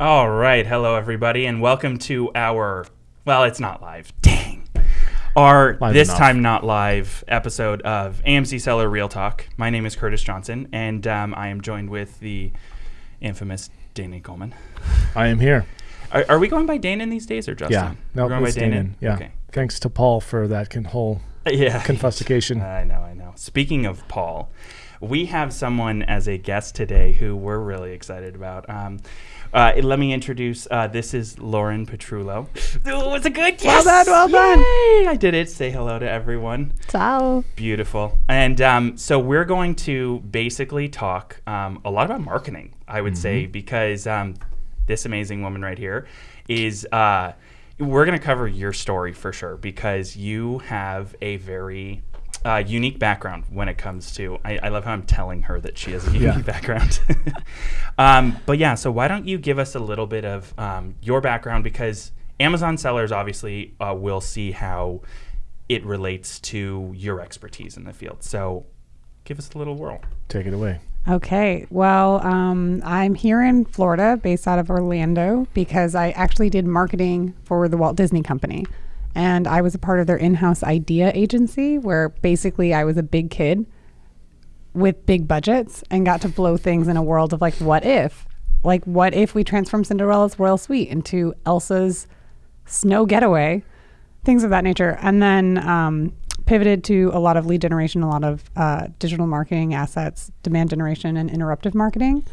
All right. Hello, everybody, and welcome to our, well, it's not live. Dang. Our Live this enough. time not live episode of AMC Seller Real Talk. My name is Curtis Johnson, and um, I am joined with the infamous Dana Coleman. I am here. Are, are we going by Dana these days or Justin? Yeah. No, We're going by it's Dana? Danon. Yeah. Okay. Thanks to Paul for that whole Yeah. confuscation. I know, I know. Speaking of Paul, we have someone as a guest today who we're really excited about. Um, uh, let me introduce. Uh, this is Lauren Petrullo. Oh, was a good? Yes! Well done, well done. Yay! I did it. Say hello to everyone. Ciao. Beautiful. And um, so we're going to basically talk um, a lot about marketing, I would say, because um, this amazing woman right here is. Uh, we're going to cover your story for sure because you have a very uh, unique background when it comes to. I, I love how I'm telling her that she has a unique Yeah. background. um, but yeah, so why don't you give us a little bit of um, your background because Amazon sellers obviously uh, will see how it relates to your expertise in the field. So give us a little whirl. Take it away. Okay. Well, um, I'm here in Florida, based out of Orlando, because I actually did marketing for the Walt Disney Company. And I was a part of their in house idea agency, where basically I was a big kid with big budgets and got to blow things in a world of like, what if? Like, what if we transform Cinderella's Royal Suite into Elsa's snow getaway? Things of that nature. And then um, pivoted to a lot of lead generation, a lot of uh, digital marketing assets, demand generation, and interruptive marketing.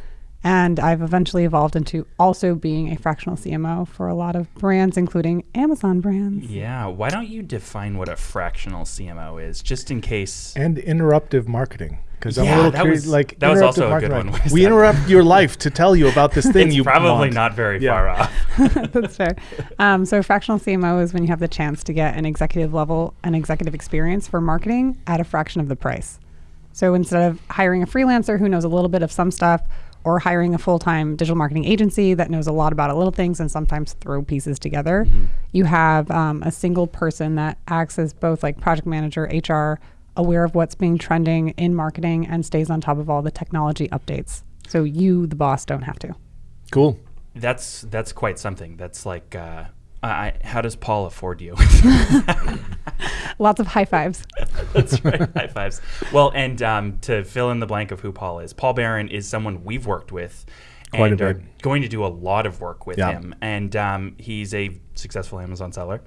And I've eventually evolved into also being a fractional CMO for a lot of brands, including Amazon brands. Yeah. Why don't you define what a fractional CMO is, just in case? And interruptive marketing. Because I'm Yeah, a little that curious. was- like that was also a good marketing, one. we interrupt your life to tell you about this thing it's you probably want. not very Yeah. far off. That's fair. Um, so fractional CMO is when you have the chance to get an executive level an executive experience for marketing at a fraction of the price. So instead of hiring a freelancer who knows a little bit of some stuff or hiring a full-time digital marketing agency that knows a lot about a little things and sometimes throw pieces together, you have um, a single person that acts as both like project manager, HR, aware of what's being trending in marketing and stays on top of all the technology updates. So you, the boss, don't have to. Cool. That's that's quite something. That's like, uh, I, how does Paul afford you? Lots of high fives. That's right. High fives. Well, and um, to fill in the blank of who Paul is, Paul Barron is someone we've worked with. Quite a and are going to do a lot of work with Yeah. him, and um, he's a successful Amazon seller.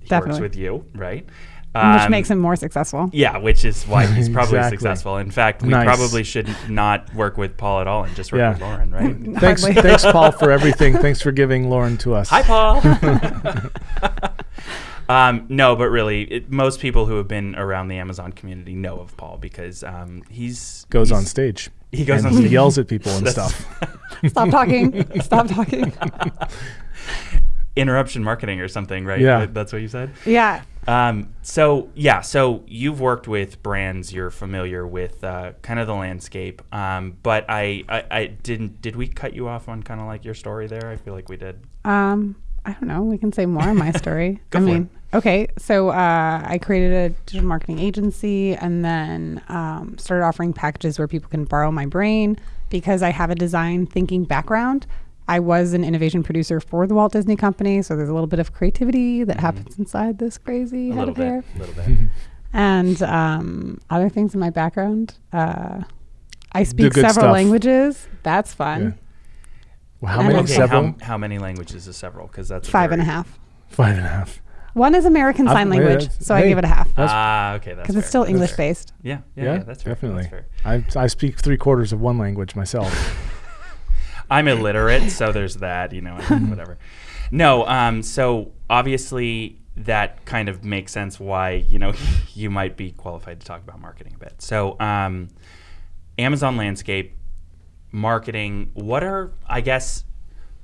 He works with you, right? Which Um, makes him more successful. Yeah, which is why he's probably Exactly. successful. In fact, we Nice. probably should not work with Paul at all and just work Yeah. with Lauren, right? Thanks, Hardly. thanks, Paul, for everything. Thanks for giving Lauren to us. Hi, Paul. um, no, but really, it, most people who have been around the Amazon community know of Paul because um, he's Goes he's- on stage. He goes and on he stage. yells at people and stuff. Stop talking. Stop talking. Interruption marketing or something, right? Yeah. That's what you said. Yeah. Um, so yeah, so you've worked with brands, you're familiar with uh, kind of the landscape. Um, but I, I, I didn't. Did we cut you off on kind of like your story there? I feel like we did. Um, I don't know. We can say more on my story. Go I for mean, okay. So uh, I created a digital marketing agency and then um, started offering packages where people can borrow my brain because I have a design thinking background. I was an innovation producer for the Walt Disney Company, so there's a little bit of creativity that happens inside this crazy A head little of bit. hair. A little bit. and um, other things in my background. Uh, I speak several stuff. languages. That's fun. Yeah. Well, how And many? Okay, Several? how, how many languages is several? Because that's Five very- and a half. Five and a half. One is American I've- Sign yeah, Language, that's- so I give it a half That's- Ah, okay, that's because it's still English fair. based. Yeah, yeah, Yeah, yeah, that's fair. definitely. That's fair. I, I speak three quarters of one language myself. I'm illiterate, so there's that, you know, whatever. No, um, so obviously that kind of makes sense why, you know, you might be qualified to talk about marketing a bit. So, um, Amazon landscape, marketing, what are, I guess,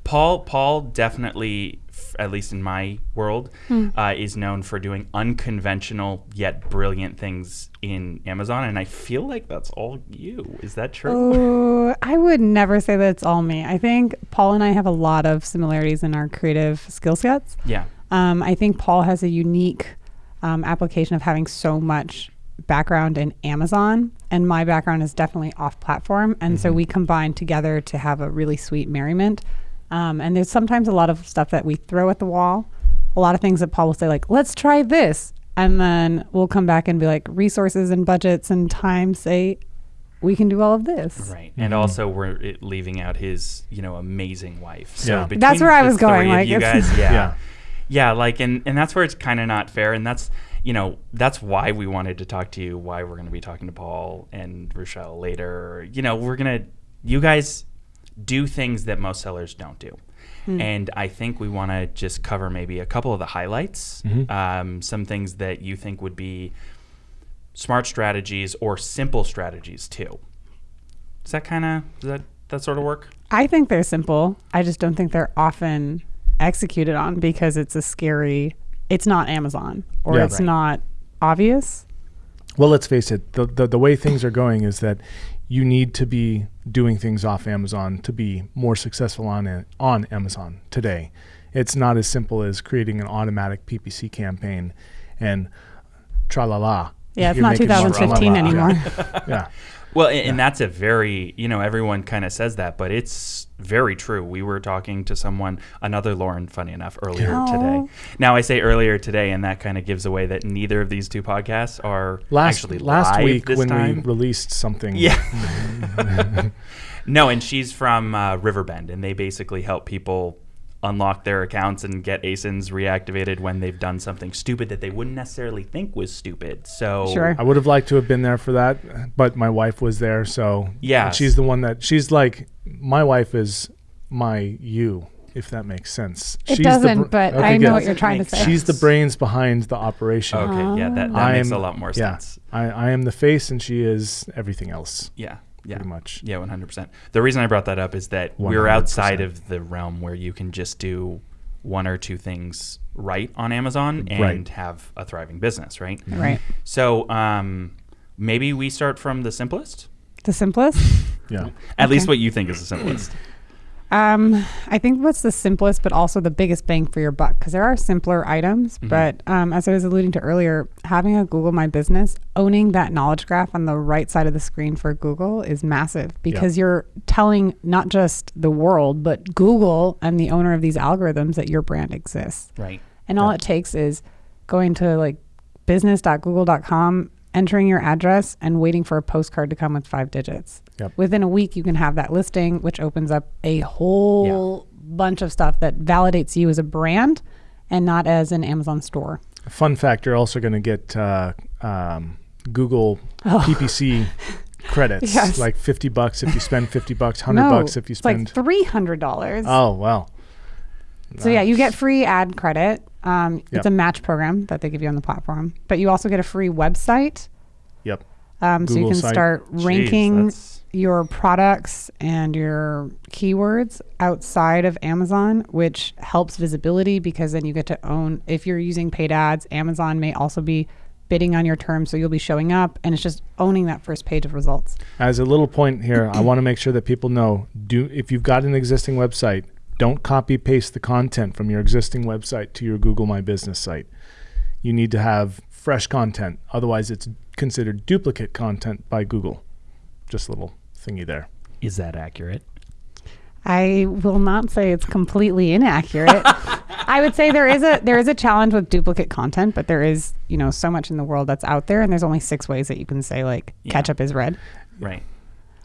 Paul, Paul definitely, at least in my world, uh, is known for doing unconventional yet brilliant things in Amazon, and I feel like that's all you. Is that true? Oh, I would never say that it's all me. I think Paul and I have a lot of similarities in our creative skill sets. Yeah. Um, I think Paul has a unique um, application of having so much background in Amazon, and my background is definitely off platform. And so we combine together to have a really sweet merriment. Um, and there's sometimes a lot of stuff that we throw at the wall. A lot of things that Paul will say, like, let's try this. And then we'll come back and be like, resources and budgets and time say, we can do all of this. Right. And also we're it, leaving out his, you know, amazing wife. So Yeah. That's where I was going, three of like, you guys, yeah. Yeah. yeah. like and and that's where it's kind of not fair and that's you know, that's why we wanted to talk to you, why we're going to be talking to Paul and Rochelle later. You know, we're going to you guys do things that most sellers don't do. And I think we want to just cover maybe a couple of the highlights, um, some things that you think would be smart strategies or simple strategies too. Does that kind of does that that sort of work? I think they're simple. I just don't think they're often executed on because it's a scary, it's not Amazon or Yeah. it's Right. not obvious. Well, let's face it. The, the the way things are going is that you need to be doing things off Amazon to be more successful on it, on Amazon today. It's not as simple as creating an automatic PPC campaign and tra la la. Yeah, it's You're not 2015 tra-la-la. anymore. Yeah. Well, and, and that's a very, you know, everyone kind of says that, but it's very true. We were talking to someone, another Lauren, funny enough, earlier Aw. today. Now I say earlier today, and that kind of gives away that neither of these two podcasts are Last actually last week when time. we released something. Yeah. no, and she's from uh, Riverbend, and they basically help people unlock their accounts and get ASINs reactivated when they've done something stupid that they wouldn't necessarily think was stupid. So Sure. I would have liked to have been there for that, but my wife was there, so yeah she's the one that she's like my wife is my you, if that makes sense. It she's the doesn't, br- but Okay, I know good. what you're trying to say. She's the brains behind the operation. Okay, yeah, that, that I makes am- a lot more yeah, sense. I, I am the face, and she is everything else, Yeah, yeah. pretty much. Yeah, one hundred percent. The reason I brought that up is that we're outside of the realm where you can just do one or two things right on Amazon and Right. have a thriving business, right? right. So um, maybe we start from the simplest. The simplest. Yeah, At least what you think is the simplest. Um, I think what's the simplest, but also the biggest bang for your buck, because there are simpler items. Mm-hmm. But um, as I was alluding to earlier, having a Google My Business, owning that knowledge graph on the right side of the screen for Google is massive because you're telling not just the world, but Google and the owner of these algorithms that your brand exists. right. And all Yeah. it takes is going to like business.google.com, entering your address, and waiting for a postcard to come with five digits. Yep. Within a week, you can have that listing, which opens up a whole bunch of stuff that validates you as a brand and not as an Amazon store. fun fact: you're also going to get uh, um, Google Oh. PPC credits, Yes. like fifty bucks if you spend fifty bucks, hundred no, bucks if you spend. like three hundred dollars. oh well. So yeah, you get free ad credit. Um, Yep. It's a match program that they give you on the platform, but you also get a free website. Yep. Um, so you can site. start ranking that's- your products and your keywords outside of Amazon, which helps visibility because then you get to own. If you're using paid ads, Amazon may also be bidding on your terms, so you'll be showing up, and it's just owning that first page of results. As a little point here, I want to make sure that people know: do if you've got an existing website, don't copy paste the content from your existing website to your Google My Business site. You need to have fresh content, otherwise, it's considered duplicate content by Google. Just a little thingy there. Is that accurate? I will not say it's completely inaccurate. I would say there is a there is a challenge with duplicate content, but there is you know so much in the world that's out there, and there's only six ways that you can say like Yeah. ketchup is red. Right.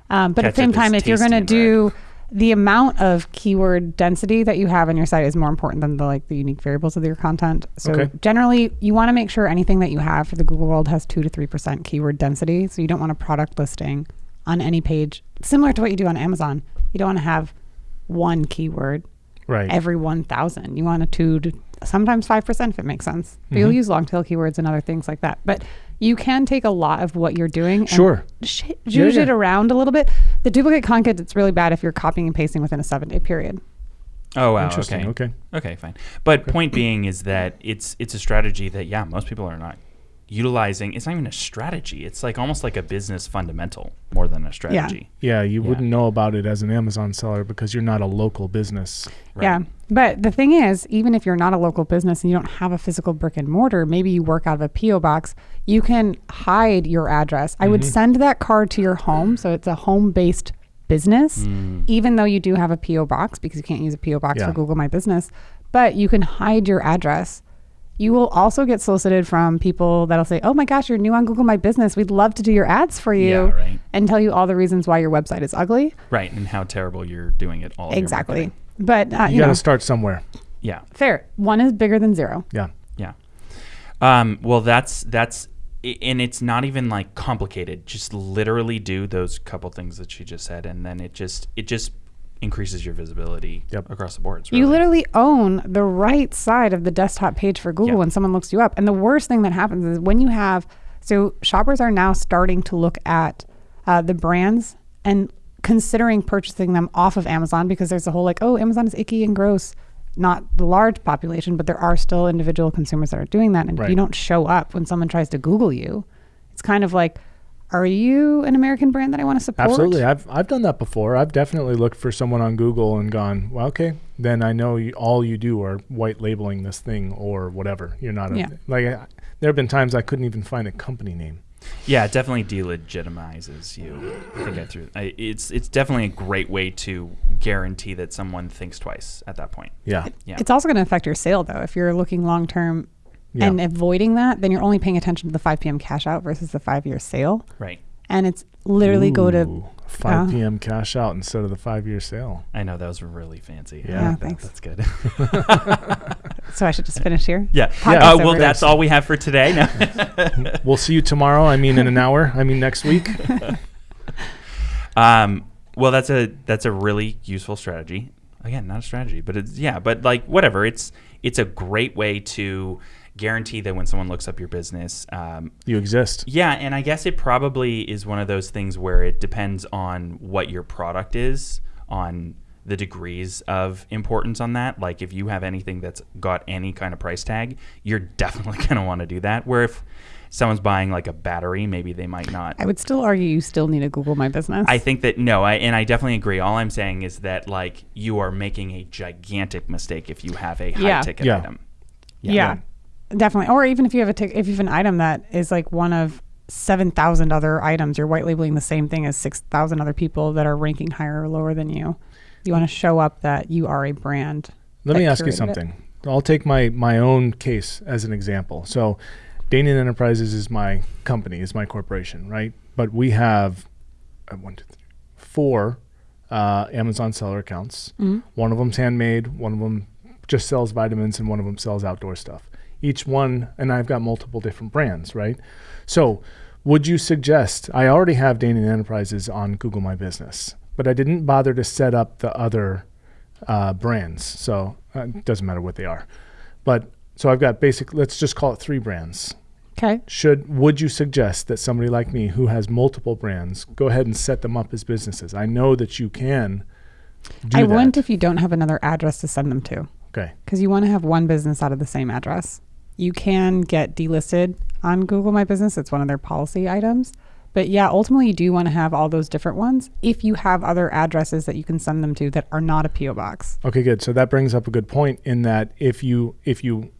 Um, but at the same time, if you're going to tasty and do the amount of keyword density that you have on your site is more important than the like the unique variables of your content. So Okay. generally, you want to make sure anything that you have for the Google world has two to three percent keyword density. So you don't want a product listing on any page similar to what you do on Amazon. You don't want to have one keyword Right. every 1,000. You want a two to sometimes 5% if it makes sense. But you'll Mhm. use long tail keywords and other things like that. But you can take a lot of what you're doing and Sure. sh- Yeah, zhuzh it around a little bit. The duplicate content, it's really bad if you're copying and pasting within a seven day period. Oh wow. Interesting. Okay. Okay. Okay, fine. But point being is that it's it's a strategy that yeah, most people are not utilizing. It's not even a strategy. It's like almost like a business fundamental more than a strategy. Yeah, yeah you Yeah. wouldn't know about it as an Amazon seller because you're not a local business. Right. Yeah. But the thing is, even if you're not a local business and you don't have a physical brick and mortar, maybe you work out of a P.O. box, you can hide your address. I would Mhm. send that card to your home. So it's a home based business, Mm. even though you do have a PO box because you can't use a PO box Yeah. for Google My Business, but you can hide your address. You will also get solicited from people that'll say, "Oh my gosh, you're new on Google My Business. We'd love to do your ads for you." Yeah, right. And tell you all the reasons why your website is ugly. Right, and how terrible you're doing it all. exactly. But uh, You, you, got to start somewhere. Yeah, fair. One is bigger than zero. Yeah. yeah. Um, well, that's that's, and it's not even like complicated. Just literally do those couple things that she just said, and then it just it just increases your visibility Yep. across the board. It's You literally own the right side of the desktop page for Google Yeah. when someone looks you up. And the worst thing that happens is when you have, so shoppers are now starting to look at uh, the brands and considering purchasing them off of Amazon because there's a whole like, oh, Amazon is icky and gross. Not the large population, but there are still individual consumers that are doing that. And if you don't show up when someone tries to Google you, it's kind of like, are you an American brand that I want to support? Absolutely. I've I've done that before. I've definitely looked for someone on Google and gone, well, okay, then I know you, all you do are white labeling this thing or whatever. You're not a, Yeah. like. I, there have been times I couldn't even find a company name. Yeah, it definitely delegitimizes you. I think I threw. I, it's it's definitely a great way to guarantee that someone thinks twice at that point. Yeah. Yeah. It's also going to affect your sale though. If you're looking long term Yeah. and avoiding that, then you're only paying attention to the 5 p.m. cash out versus the five year sale. Right. And it's literally go to, 5 uh, p.m. cash out instead of the five year sale. I know that was really fancy. Yeah. Yeah, That- thanks. That's good. so I should just finish here. yeah. Podcast Uh, well, that's all we have for today. No. We'll see you tomorrow. I mean, in an hour. I mean, next week. Um, well, that's a that's a really useful strategy. Again, not a strategy, but it's yeah, but like whatever. It's it's a great way to guarantee that when someone looks up your business, um, You exist. yeah, and I guess it probably is one of those things where it depends on what your product is, on the degrees of importance on that. Like if you have anything that's got any kind of price tag, you're definitely going to want to do that. Where if someone's buying like a battery, maybe they might not. I would still argue you still need to Google my business. I think that no, I, and I definitely agree. All I'm saying is that like you are making a gigantic mistake if you have a high Yeah. ticket Yeah. item. yeah, definitely. Or even if you have a tic- if you have an item that is like one of seven thousand other items, you're white labeling the same thing as six thousand other people that are ranking higher or lower than you. You want to show up that you are a brand. Let me ask you curated it. something. I'll take my my own case as an example. So, Danian Enterprises is my company, is my corporation, right? But we have uh, one, two, three, four uh, Amazon seller accounts. Mhm. One of them's handmade. One of them just sells vitamins, and one of them sells outdoor stuff. Each one, and I've got multiple different brands, right? So, would you suggest? I already have Danian Enterprises on Google My Business, but I didn't bother to set up the other uh, brands. So uh, it doesn't matter what they are. But so I've got basic. Let's just call it three brands. Okay. Should would you suggest that somebody like me who has multiple brands go ahead and set them up as businesses? I know that you can. Do I that. wouldn't if you don't have another address to send them to. Okay. because you want to have one business out of the same address. You can get delisted on Google My Business. It's one of their policy items. But yeah, ultimately, you do want to have all those different ones if you have other addresses that you can send them to that are not a PO box. Okay. Good. So that brings up a good point in that if you if you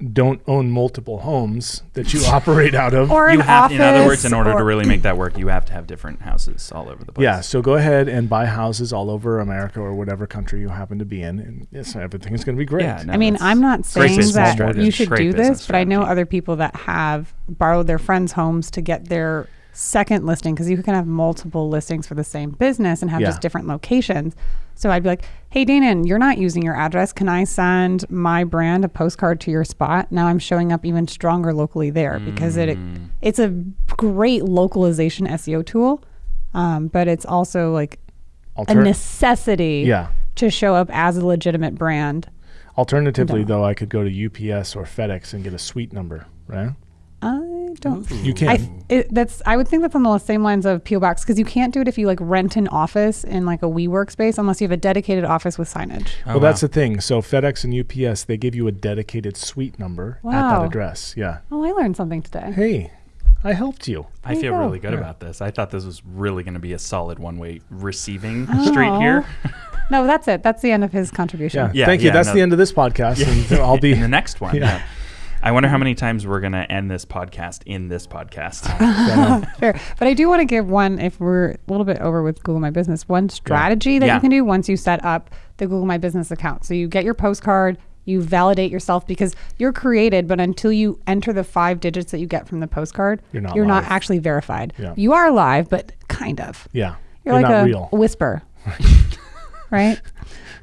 don't own multiple homes that you operate out of. Or You an have, office. in other words, in order to really make that work, you have to have different houses all over the place. Yeah, so go ahead and buy houses all over America or whatever country you happen to be in, and yes, is going to be great. Yeah, no, I mean, I'm not saying that strategy. you should Great do business this, but I know other people that have borrowed their friends' homes to get their second listing because you can have multiple listings for the same business and have Yeah. just different locations. So I'd be like, "Hey, Danon, you're not using your address. Can I send my brand a postcard to your spot? Now I'm showing up even stronger locally there because it Mm. it's a great localization SEO tool, um, but it's also like a necessity yeah. to show up as a legitimate brand. Alternatively, No. though, I could go to UPS or FedEx and get a suite number, right? I don't You can. I th- it, that's I would think that's on the same lines of PO box because you can't do it if you like rent an office in like a WeWork space unless you have a dedicated office with signage. Oh, well, that's the thing. So FedEx and UPS, they give you a dedicated suite number at that address. Yeah. Oh, I learned something today. Hey, I helped you. I There you feel go. really good Yeah. about this. I thought this was really going to be a solid one-way receiving Oh. street here. No, that's it. That's the end of his contribution. Yeah. Yeah, Thank you. yeah, That's no. the end of this podcast. And I'll be. in the next one. Yeah. Yeah. I wonder how many times we're going to end this podcast in this podcast. Fair. But I do want to give one, if we're a little bit over with Google My Business, one strategy that Yeah. you can do once you set up the Google My Business account. So you get your postcard, you validate yourself because you're created, but until you enter the five digits that you get from the postcard, You're not you're not actually verified. Yeah. You are live, but kind of. Yeah. You're, You're like not a real. whisper. right?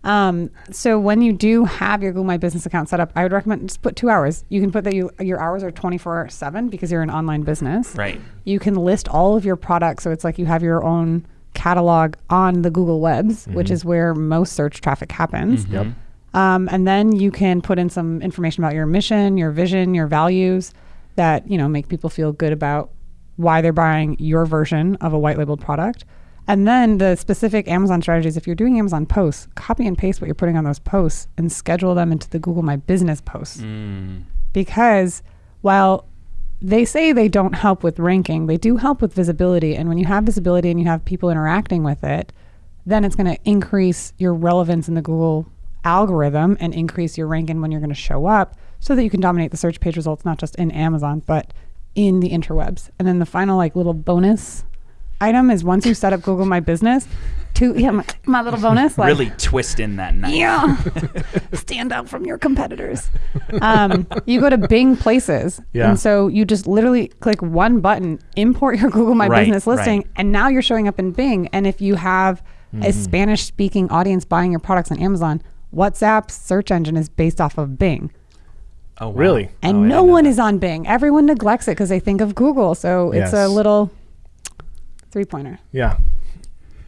Um, so when you do have your Google My Business account set up, I would recommend just put two hours. You can put that you your hours are 24 seven because you're an online business. right. You can list all of your products. So it's like you have your own catalog on the Google webs, which is where most search traffic happens. Yep. Um, and then you can put in some information about your mission, your vision, your values that, you know, make people feel good about why they're buying your version of a white labeled product. And then the specific Amazon strategies, if you're doing Amazon posts, copy and paste what you're putting on those posts and schedule them into the Google My Business posts. Mm. Because while they say they don't help with ranking, they do help with visibility. And when you have visibility and you have people interacting with it, then it's going to increase your relevance in the Google algorithm and increase your ranking when you're going to show up so that you can dominate the search page results, not just in Amazon, but in the interwebs. And then the final, like, little bonus item is once you set up Google My Business, to, yeah, my, my little bonus, like, Really twist in that knife. yeah. Stand out from your competitors. Um, you go to Bing Places. Yeah. And so you just literally click one button, import your Google My Right, Business listing, right. and now you're showing up in Bing. And if you have Mm-hmm. a Spanish speaking audience buying your products on Amazon, WhatsApp's search engine is based off of Bing. Oh, wow. Really? And Oh, no one that. is on Bing. Everyone neglects it because they think of Google. So it's a little three pointer. Yeah.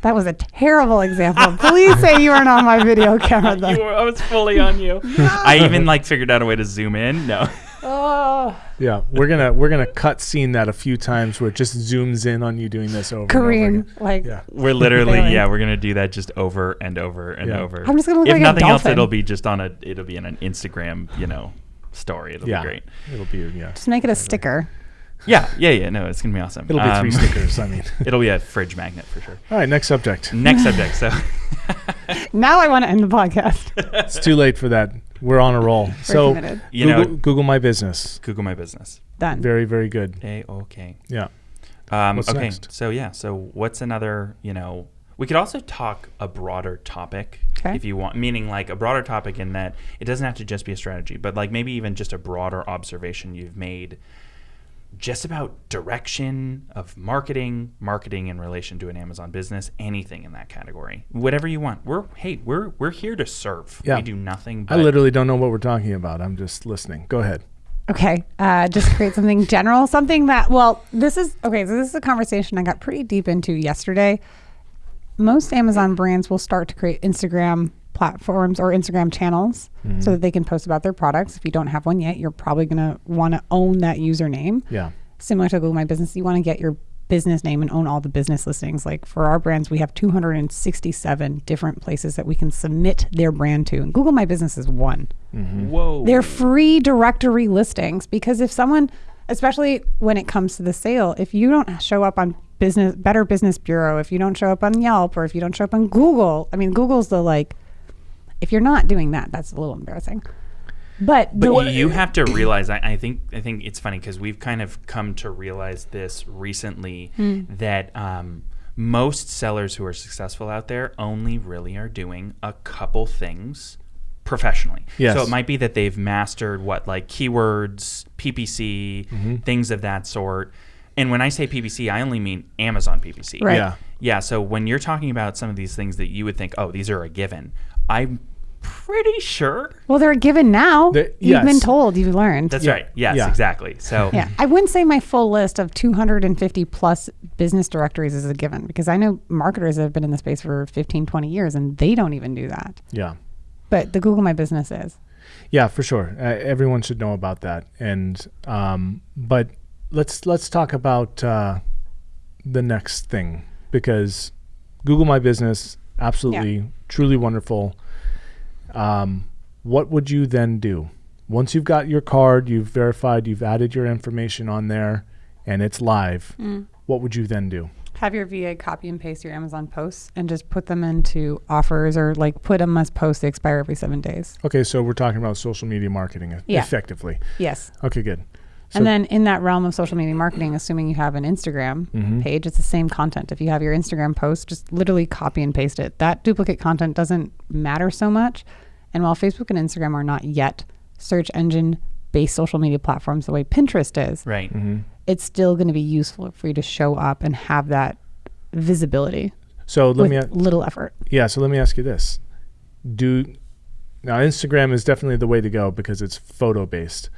That was a terrible example. Please say you weren't on my video camera though. You were, I was fully on you. I even like figured out a way to zoom in. No. Oh. Yeah. We're gonna we're gonna cut scene that a few times where it just zooms in on you doing this over. and over Kareem, again. like Yeah. We're literally Failing. yeah, we're gonna do that just over and over and Yeah. over. I'm just gonna look if like a nothing else, it'll be just on a it'll be in an Instagram, you know, story. It'll Yeah. be great. It'll be yeah. Just make it a sticker. Yeah, yeah, yeah. No, it's gonna be awesome. It'll be Um, three stickers. I mean. It'll be a fridge magnet for sure. All right. Next subject. Next subject. So Now I want to end the podcast. It's too late for that. We're on a roll. so committed. you Google, know, Google My Business. Google my business. Done. Very very good. A okay. Yeah. Um, What's okay, next? so yeah, so what's another? You know, we could also talk a broader topic Okay. if you want, meaning like a broader topic in that it doesn't have to just be a strategy, but like maybe even just a broader observation you've made, just about direction of marketing, marketing in relation to an Amazon business, anything in that category, whatever you want. We're hey, we're we're here to serve. Yeah. We do nothing. I literally don't know what we're talking about. I'm just listening. Go ahead. Okay. Uh, just create something general, something that, well, this is, okay, so this is a conversation I got pretty deep into yesterday. Most Amazon brands will start to create Instagram platforms or Instagram channels so mm. that they can post about their products. If you don't have one yet, you're probably going to want to own that username. Yeah. similar to Google My Business, you want to get your business name and own all the business listings. Like for our brands, we have 267 different places that we can submit their brand to. And Google My Business is one. Mm-hmm. whoa, They're free directory listings because if someone, especially when it comes to the sale, if you don't show up on business Better Business Bureau, if you don't show up on Yelp, or if you don't show up on Google, I mean, Google's the like, if you're not doing that, that's a little embarrassing. But, But the, you have to realize. I, I think. I think it's funny because we've kind of come to realize this recently Hmm. that um, most sellers who are successful out there only really are doing a couple things professionally. Yes. So it might be that they've mastered what like keywords, PPC, Mm-hmm. things of that sort. And when I say PPC, I only mean Amazon PPC. Right. Yeah. Yeah. So when you're talking about some of these things that you would think, oh, these are a given, I'm pretty sure well, they're a given now. The- You've been told, you've learned. That's Yeah. right. Yes, Yeah. exactly. So Yeah, I wouldn't say my full list of 250 plus business directories is a given because I know marketers that have been in the space for 15, 20 years and they don't even do that. Yeah. But the Google My Business is. Yeah, for sure. Uh, everyone should know about that. And um, but let's let's talk about uh, the next thing because Google My Business absolutely truly wonderful. Um, what would you then do once you've got your card, you've verified, you've added your information on there, and it's live? What would you then do? Have your VA copy and paste your Amazon posts and just put them into offers or like put them as posts. They expire every seven days. Okay, so we're talking about social media marketing Yeah. effectively. Yes. Okay, good. So- and then in that realm of social media marketing, assuming you have an Instagram Mhm. page, it's the same content. If you have your Instagram post, just literally copy and paste it. That duplicate content doesn't matter so much. And while Facebook and Instagram are not yet search engine based social media platforms the way Pinterest is, Right. Mhm. it's still going to be useful for you to show up and have that visibility So let with me a- little effort. yeah. So let me ask you this: Do now Instagram is definitely the way to go because it's photo based.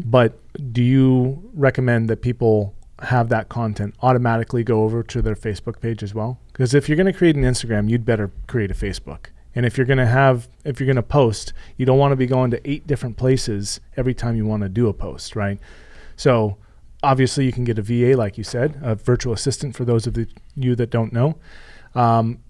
But do you recommend that people have that content automatically go over to their Facebook page as well? Because if you're going to create an Instagram, you'd better create a Facebook. And if you're going to have, if you're going to post, you don't want to be going to eight different places every time you want to do a post, right? So obviously you can get a VA, like you said, a virtual assistant for those of the, you that don't know. Um,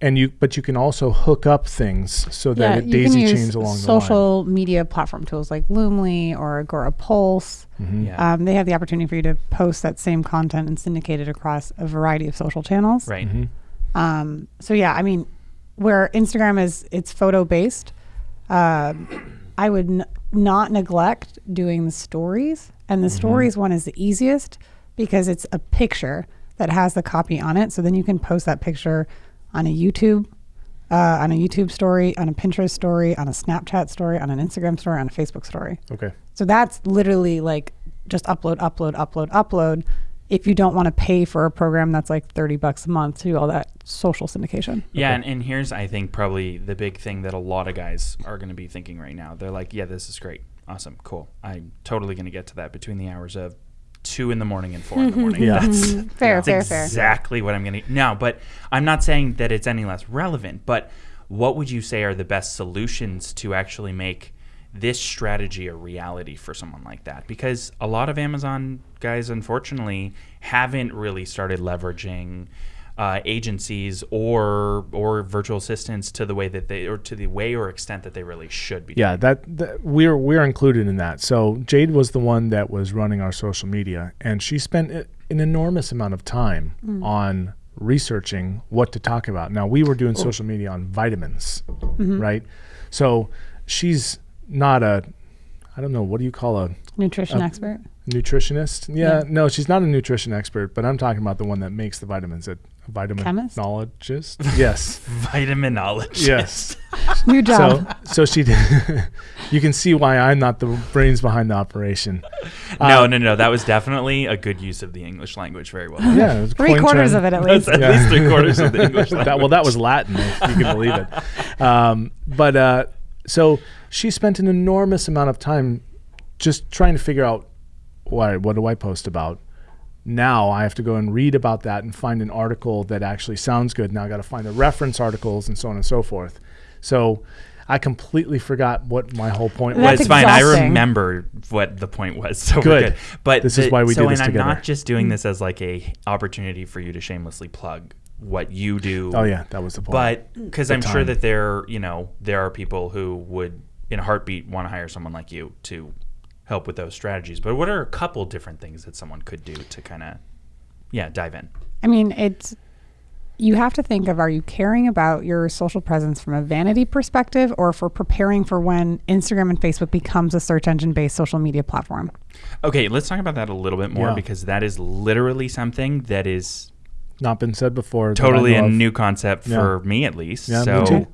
and you, but you can also hook up things so that it daisy chains along the line. social media platform tools like Loomly or Agora Pulse. Mhm. Yeah. Um, they have the opportunity for you to post that same content and syndicate it across a variety of social channels. Right. Mhm. Um, so yeah, I mean, where Instagram is, it's photo based. Um, I would n- not neglect doing the stories, and the stories one is the easiest because it's a picture that has the copy on it. So then you can post that picture on a YouTube, uh, on a YouTube story, on a Pinterest story, on a Snapchat story, on an Instagram story, on a Facebook story. Okay. So that's literally like just upload, upload, upload, upload. If you don't want to pay for a program that's like 30 bucks a month to do all that social syndication. Yeah, and, and here's I think probably the big thing that a lot of guys are going to be thinking right now. They're like, "Yeah, this is great, awesome, cool. I'm totally going to get to that between the hours of two in the morning and four in the morning." Yeah. That's mm-hmm. Fair, that's fair, fair. exactly what I'm going to. No, but I'm not saying that it's any less relevant. But what would you say are the best solutions to actually make this strategy a reality for someone like that? Because a lot of Amazon guys, unfortunately, haven't really started leveraging uh, agencies or or virtual assistants to the way that they or to the way or extent that they really should be. Yeah, that, that we're we're included in that. So Jade was the one that was running our social media, and she spent an enormous amount of time on researching what to talk about. Now we were doing social media on vitamins, right? So she's not a, I don't know, what do you call a Nutrition Uh, expert. Nutritionist? Yeah, Yeah. no, she's not a nutrition expert, but I'm talking about the one that makes the vitamins, a vitaminologist. Yes, Vitaminologist. yes. New job. So, so she, you can see why I'm not the brains behind the operation. No, Uh, no, no. That was definitely a good use of the English language. Very well. Yeah, it was Three quarters trend. of it at That's least. at Yeah. least three quarters of the English language. that, well, that was Latin, if you can believe it. Um, but uh, so she spent an enormous amount of time just trying to figure out what what do I post about. Now I have to go and read about that and find an article that actually sounds good. Now I got to find the reference articles and so on and so forth. So I completely forgot what my whole point Well, That's was. it's fine. I remember what the point was. So Good. we're good. But This is why we so do this and I'm not just doing this as like a opportunity for you to shamelessly plug what you do. Oh yeah, that was the point. But because I'm sure that there, you know, there are people who would, in a heartbeat, want to hire someone like you to help with those strategies. But what are a couple different things that someone could do to kind of, yeah, dive in? I mean, it's you have to think of are you caring about your social presence from a vanity perspective or for preparing for when Instagram and Facebook becomes a search engine based social media platform? Okay, let's talk about that a little bit more Yeah. because that is literally something that is not been said before. totally a of. new concept Yeah. for me at least. Yeah, me so too.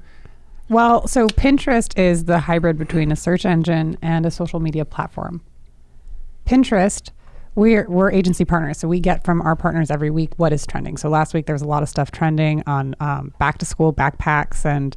Well, so Pinterest is the hybrid between a search engine and a social media platform. Pinterest, we're we're agency partners, so we get from our partners every week what is trending. So last week there was a lot of stuff trending on um, back to school backpacks and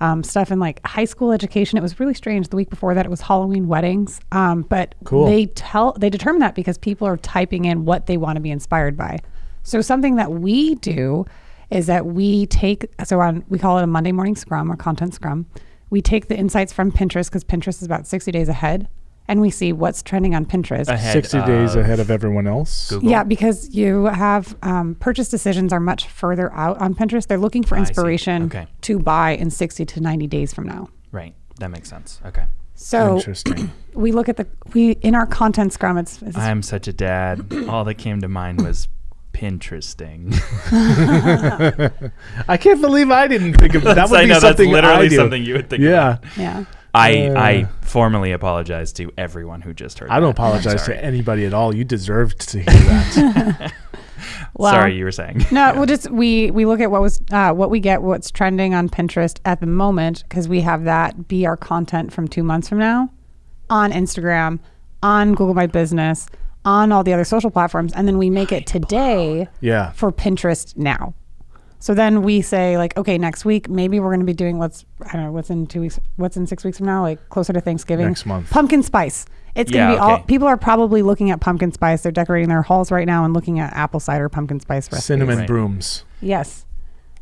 um, stuff in like high school education. It was really strange. The week before that, it was Halloween weddings. Um, but Cool. they tell they determine that because people are typing in what they want to be inspired by. So something that we do is that we take so on we call it a Monday morning scrum or content scrum. We take the insights from Pinterest because Pinterest is about 60 days ahead and we see what's trending on Pinterest. ahead 60 days ahead of everyone else. Google. Yeah, because you have um, purchase decisions are much further out on Pinterest. They're looking for inspiration Okay. to buy in 60 to 90 days from now. Right. That makes sense. Okay. So Interesting. we look at the we in our content scrum. It's, it's I'm such a dad. All that came to mind was Pinteresting. I can't believe I didn't think of that. That Would I be know that's something literally I do. something you would think. Yeah, about. Yeah. I Uh. I formally apologize to everyone who just heard. I don't that. Apologize to anybody at all. You deserved to hear that. Well, sorry, you were saying. No, we'll just we we look at what was uh, what we get, what's trending on Pinterest at the moment, because we have that be our content from two months from now, on Instagram, on Google My Business, on all the other social platforms, and then we make it today yeah, for Pinterest now. So then we say like, okay, next week maybe we're going to be doing what's I don't know what's in two weeks, what's in six weeks from now, like closer to Thanksgiving. Next month. pumpkin spice. It's going to Yeah, be all. People are probably looking at pumpkin spice. They're decorating their halls right now and looking at apple cider pumpkin spice recipes. cinnamon Right. brooms. Yes.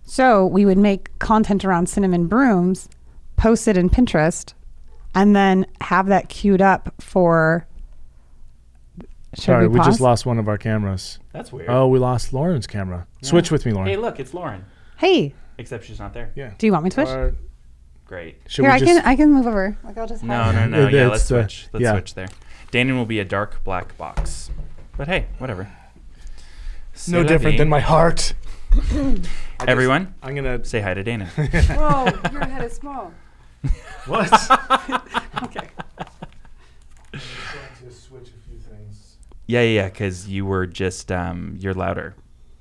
So we would make content around cinnamon brooms, post it in Pinterest, and then have that queued up for. Should Sorry, we, pause? just lost one of our cameras. That's weird. Oh, we lost Lauren's camera. Switch with me, Lauren. Hey, look, it's Lauren. Hey, Except she's not there. yeah. do you want me to switch? Or Great. should Here, we I just? can I can move over. Like I'll just No, have- no, no. Yeah, let's the- switch. Let's yeah. switch there. Danon will be a dark black box. But hey, whatever. C'est no different vie. than my heart. Everyone, I'm gonna. say hi to Danon. Whoa, your head is small. What? Okay. to switch a few things. Yeah, yeah, yeah. Because you were just um, you're louder,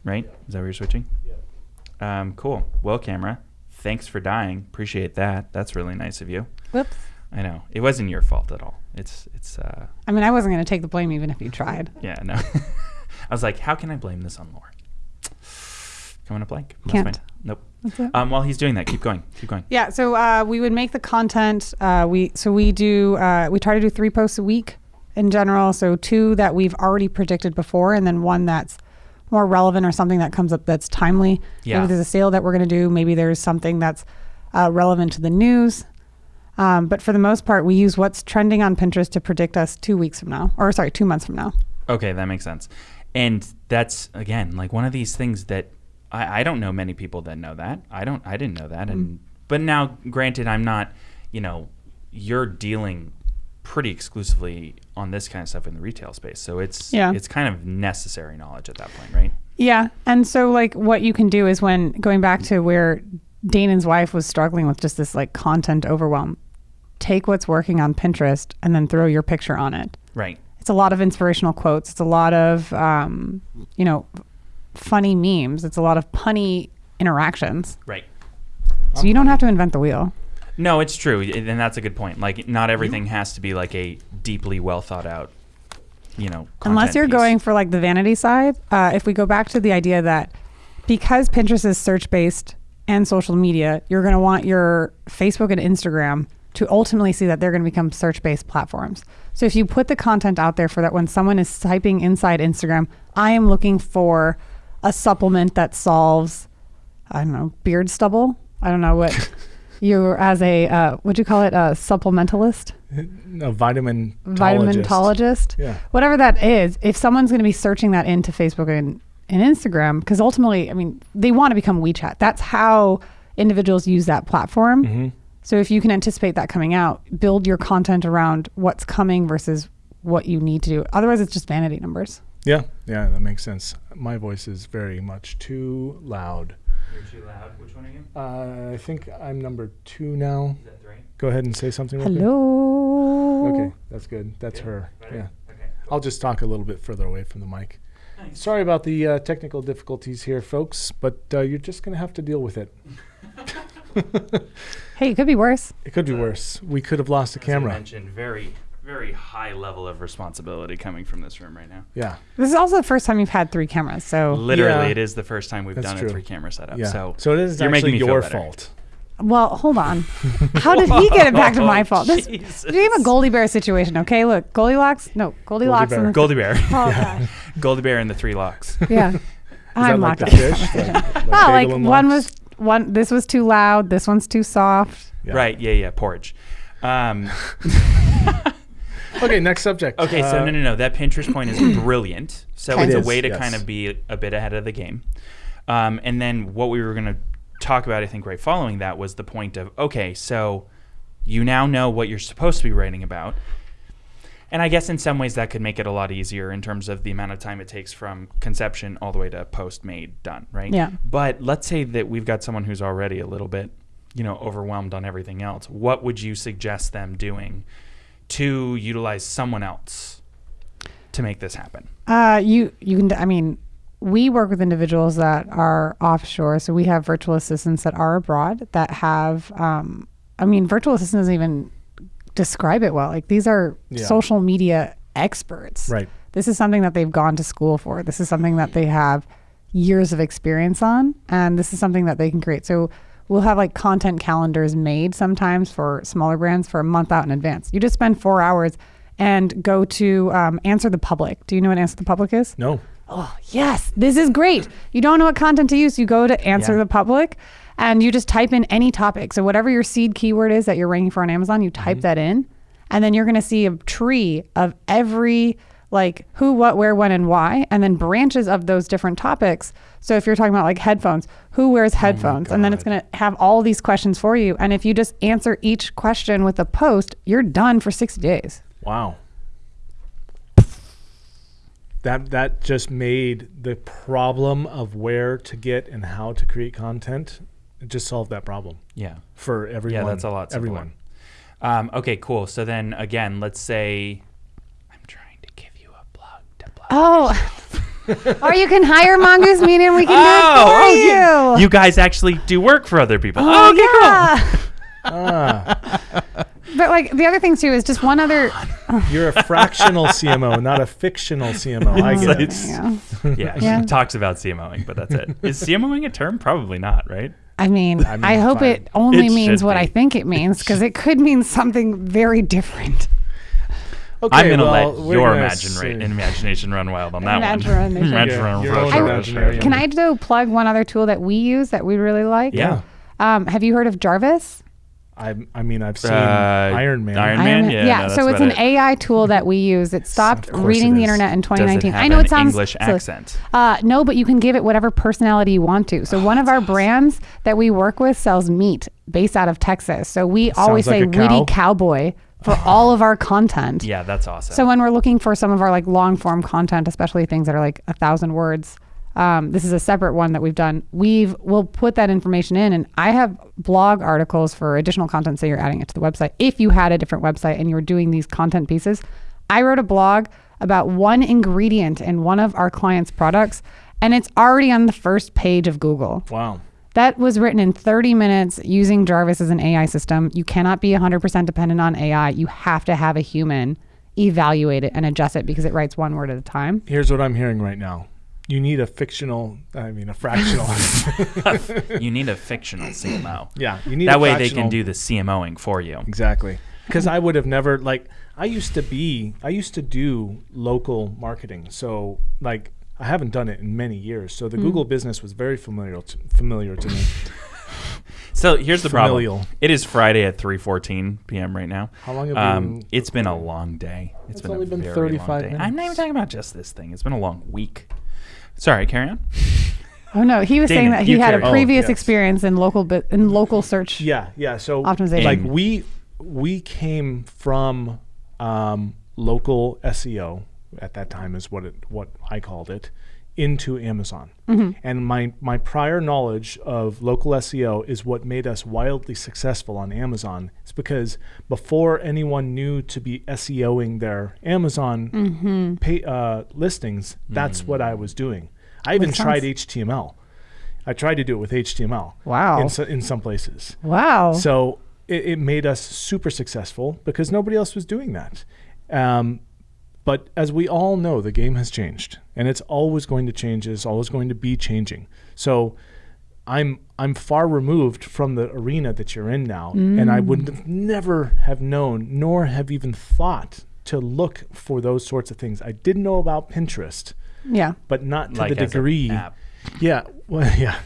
right? Is that what you're switching? Yeah. Um, cool. Well, camera. Thanks for dying. Appreciate that. That's really nice of you. Whoops. I know it wasn't your fault at all. It's it's uh I mean, I wasn't going to take the blame even if you tried. yeah no. I was like, how can I blame this on Lauren? Coming up blank. That's Can't. fine. Nope. That's. Um, while he's doing that, keep going. Keep going. Yeah, so uh, we would make the content. Uh, we so we do uh, we try to do three posts a week in general. So two that we've already predicted before, and then one that's more relevant or something that comes up that's timely. Yeah. Maybe there's a sale that we're going to do. Maybe there's something that's uh, relevant to the news. Um, but for the most part, we use what's trending on Pinterest to predict us two weeks from now, or sorry, two months from now. Okay, that makes sense. And that's again like one of these things that I, I don't know many people that know that. I don't I didn't know that. And but now granted I'm not, you know, you're dealing pretty exclusively on this kind of stuff in the retail space. So it's Yeah. it's kind of necessary knowledge at that point, right? Yeah. And so like what you can do is when going back to where Danon's wife was struggling with just this like content overwhelm, take what's working on Pinterest and then throw your picture on it. Right. It's a lot of inspirational quotes. It's a lot of um, you know, funny memes. It's a lot of punny interactions. Right. So you don't have to invent the wheel. No, it's true, and that's a good point. Like, not everything has to be like a deeply well thought out, you know. Unless you're piece. going for like the vanity side, uh, if we go back to the idea that because Pinterest is search based and social media, you're going to want your Facebook and Instagram to ultimately see that they're going to become search based platforms. So if you put the content out there for that when someone is typing inside Instagram, I am looking for a supplement that solves, I don't know, beard stubble. I don't know what you as a, uh, what'd you call it? A supplementalist? A vitamin. vitaminologist, Yeah. whatever that is, if someone's going to be searching that into Facebook and, and Instagram, because ultimately, I mean, they want to become WeChat. That's how individuals use that platform. Mm-hmm. So if you can anticipate that coming out, build your content around what's coming versus what you need to do. Otherwise, it's just vanity numbers. Yeah, yeah, that makes sense. My voice is very much too loud. You're too loud. Which one are you? Uh, I think I'm number two now. Is that three? Go ahead and say something. real. Hello. Okay, that's good. That's her. Yeah. Okay. I'll just talk a little bit further away from the mic. Nice. Sorry about the uh, technical difficulties here, folks, but uh, you're just going to have to deal with it. Hey, it could be worse. It could be worse. We could have lost the As you camera. mentioned, very, very high level of responsibility coming from this room right now. Yeah. This is also the first time you've had three cameras. So, Literally, Yeah. it is the first time we've That's done true. a three camera setup. Yeah. So, So, it is you're making actually me your better. fault. well, hold on. How did he get it back to my fault? This, Jesus. we have a Goldie Bear situation. Okay, look, Goldilocks. No, Goldilocks. Bear. and the- Goldie Bear. Oh, gosh. Goldie Bear and the three locks. Yeah. Is I'm that like locked the up. fish? like, like Oh, like one was one. This was too loud. This one's too soft. Yeah. Right. Yeah. Yeah. Porridge. Um, Okay, next subject. okay. so Uh, no, no, no. That Pinterest point is brilliant. So it's a is, way to yes. kind of be a bit ahead of the game. Um, and then what we were going to talk about, I think, right following that was the point of okay, so you now know what you're supposed to be writing about. And I guess in some ways that could make it a lot easier in terms of the amount of time it takes from conception all the way to post made done, right? Yeah. But let's say that we've got someone who's already a little bit, you know, overwhelmed on everything else. What would you suggest them doing to utilize someone else to make this happen? Uh, you you can. I mean, we work with individuals that are offshore, so we have virtual assistants that are abroad that have. Um, I mean, virtual assistant doesn't even describe it well. Like these are Yeah. social media experts. Right. This is something that they've gone to school for. This is something that they have years of experience on, and this is something that they can create. So we'll have like content calendars made sometimes for smaller brands for a month out in advance. You just spend four hours and go to um, Answer the Public. Do you know what Answer the Public is? No. Oh, yes, this is great. You don't know what content to use. You go to Answer Yeah. the Public and you just type in any topic. So, whatever your seed keyword is that you're ranking for on Amazon, you type that in, and then you're going to see a tree of every like who, what, where, when, and why, and then branches of those different topics. So, if you're talking about like headphones, who wears headphones? and then it's going to have all these questions for you. And if you just answer each question with a post, you're done for 60 days. Wow. That that just made the problem of where to get and how to create content. It just solved that problem Yeah. for everyone. Yeah, that's a lot simpler. Everyone. Um, okay, cool. So then again, let's say I'm trying to give you a plug to plug. Oh. or you can hire Mongoose Media and we can do oh, it for you. you guys actually do work for other people. Oh, okay, yeah. Ah, But like the other thing too is just one other. you're a fractional CMO, not a fictional CMO. I get it. Yeah. cool. Yeah, Yeah. she talks about CMOing, but that's it. Is CMOing a term? Probably not, right? I mean, I, mean, hope fine. it only It means what be. I think it means because it could mean something very different. Okay, I'm gonna well, let your gonna imagine see. imagination run wild on that Imagination. one. Yeah, Imagination your run own wild. imagination. Can I though plug one other tool that we use that we really like? Yeah. Um, have you heard of Jarvis? I, I mean, I've seen Uh, Iron Man. Iron- Iron Man? Man- Yeah, no, so it's an it. AI tool that we use. It stopped reading it the internet in Does 2019. it have I know an it sounds English silly. accent? Uh, no, but you can give it whatever personality you want to. So one of our brands that we work with sells meat based out of Texas. So we always like say a cow. witty cowboy for all of our content. Yeah, that's awesome. So when we're looking for some of our like long form content, especially things that are like a thousand words, um, this is a separate one that we've done. We've we'll put that information in, and I have blog articles for additional content. Say you're adding it to the website. If you had a different website and you were doing these content pieces, I wrote a blog about one ingredient in one of our clients' products, and it's already on the first page of Google. Wow. That was written in 30 minutes using Jarvis as an AI system. You cannot be 100% dependent on AI. You have to have a human evaluate it and adjust it because it writes one word at a time. Here's what I'm hearing right now. You need a fictional, I mean, a fractional. you need a fictional CMO. yeah, you need That a way they can do the CMOing for you. Exactly. Because I would have never like I used to be I used to do local marketing. So like I haven't done it in many years. So the Hmm. Google business was very familiar to, familiar to me. So here's the Familial. problem. It is Friday at 3:14 p.m. right now. How long have you Um, been it's been a long day. It's been only a been very 35 long day. I'm not even talking about just this thing. It's been a long week. Sorry, carry on. Oh no, he was saying that he had a previous Oh, yes. experience in local bi- in local search. Yeah, yeah. So Optimization. like we we came from um, local SEO at that time is what it what I called it into Amazon. And my my prior knowledge of local SEO is what made us wildly successful on Amazon. It's because before anyone knew to be SEOing their Amazon pay, uh, listings, that's what I was doing. I even tried. HTML. I tried to do it with HTML. Wow. In, so, in some places. Wow. So it, it made us super successful because nobody else was doing that. Um, but as we all know, the game has changed, and it's always going to change. It's always going to be changing. So I'm I'm far removed from the arena that you're in now, and I would have never have known, nor have even thought to look for those sorts of things. I didn't know about Pinterest, yeah. but not to like the degree. Yeah, well, yeah.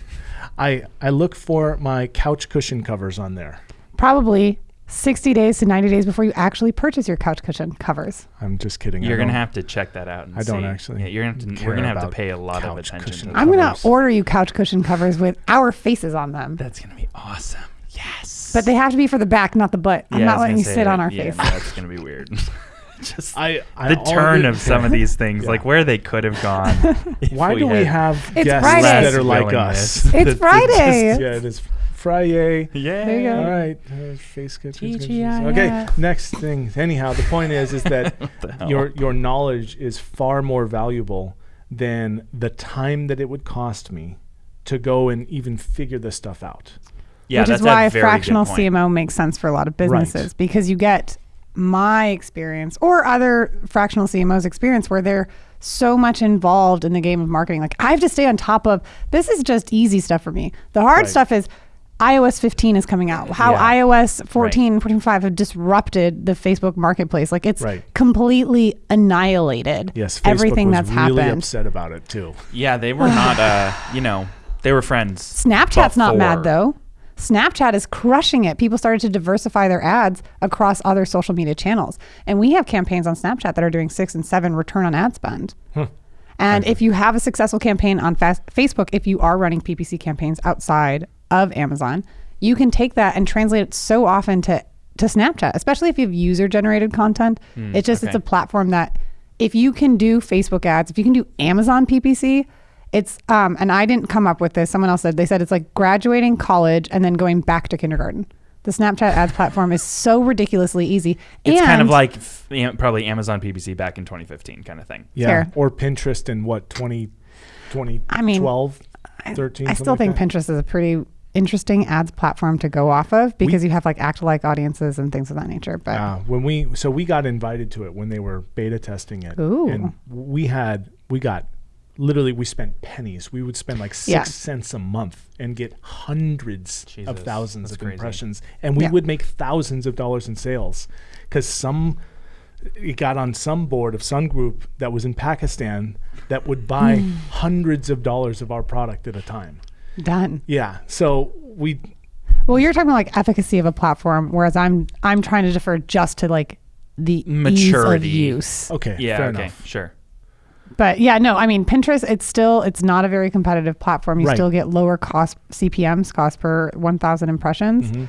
I I look for my couch cushion covers on there. Probably 60 days to 90 days before you actually purchase your couch cushion covers. I'm just kidding. You're gonna have to check that out. And I don't see. actually. Yeah, you're gonna to, we're going to have to pay a lot of attention. I'm going to order you couch cushion covers with our faces on them. That's gonna be awesome. Yes. But they have to be for the back, not the butt. I'm Yeah, not letting you sit that. on our yeah, face. no, that's gonna be weird. just I, I the turn of some of these things, Yeah. like where they could have gone. if Why do we have It's guests Friday. that are like us? It's Friday. just- yeah, it is Friday. Yeah. There you go. All right, uh, face sketches. TGIF. Okay, next thing. Anyhow, the point is, is that What the hell? your your knowledge is far more valuable than the time that it would cost me to go and even figure this stuff out. Yeah, which that's is why a a fractional. CMO makes sense for a lot of businesses because you get my experience or other fractional CMOs experience where they're so much involved in the game of marketing. Like I have to stay on top of this is just easy stuff for me. The hard Right. stuff is iOS 15 is coming out. How Yeah. iOS 14, 14.5 have disrupted the Facebook marketplace. Like it's Right. completely annihilated Yes, Facebook everything was that's really happened. upset about it too. Yeah, they were not. Uh, you know, they were friends. Snapchat's not mad though. Snapchat is crushing it. People started to diversify their ads across other social media channels. And we have campaigns on Snapchat that are doing six and seven return on ad spend. And if you have a successful campaign on fast Facebook, if you are running PPC campaigns outside of Amazon, you can take that and translate it so often to, to Snapchat, especially if you have user generated content. it's just, it's a platform that if you can do Facebook ads, if you can do Amazon PPC, it's um, and I didn't come up with this. Someone else said they said it's like graduating college and then going back to kindergarten. The Snapchat ads platform is so ridiculously easy. It's kind of like f- am- probably Amazon PPC back in 2015 kind of thing. Yeah, Fair. or Pinterest in what 20, 20 I mean, 12, I- 13. I still like think that? Pinterest is a pretty interesting ads platform to go off of because you have like act alike audiences and things of that nature. But Uh, when we so we got invited to it when they were beta testing it, Ooh. and we had we got literally we spent pennies. We would spend like six Yeah. cents a month and get hundreds Jesus, of thousands of crazy. impressions, and we Yeah. would make thousands of dollars in sales because some it got on some board of Sun Group that was in Pakistan that would buy Hmm. hundreds of dollars of our product at a time. Done. Yeah, so we Well, you're talking about like efficacy of a platform, whereas I'm I'm trying to defer just to like the Maturity. ease of use. okay, Yeah. fair okay. enough. Sure. But yeah, no, I mean Pinterest. It's still it's not a very competitive platform. You Right. still get lower cost CPMS, cost per 1,000 impressions. Mm-hmm.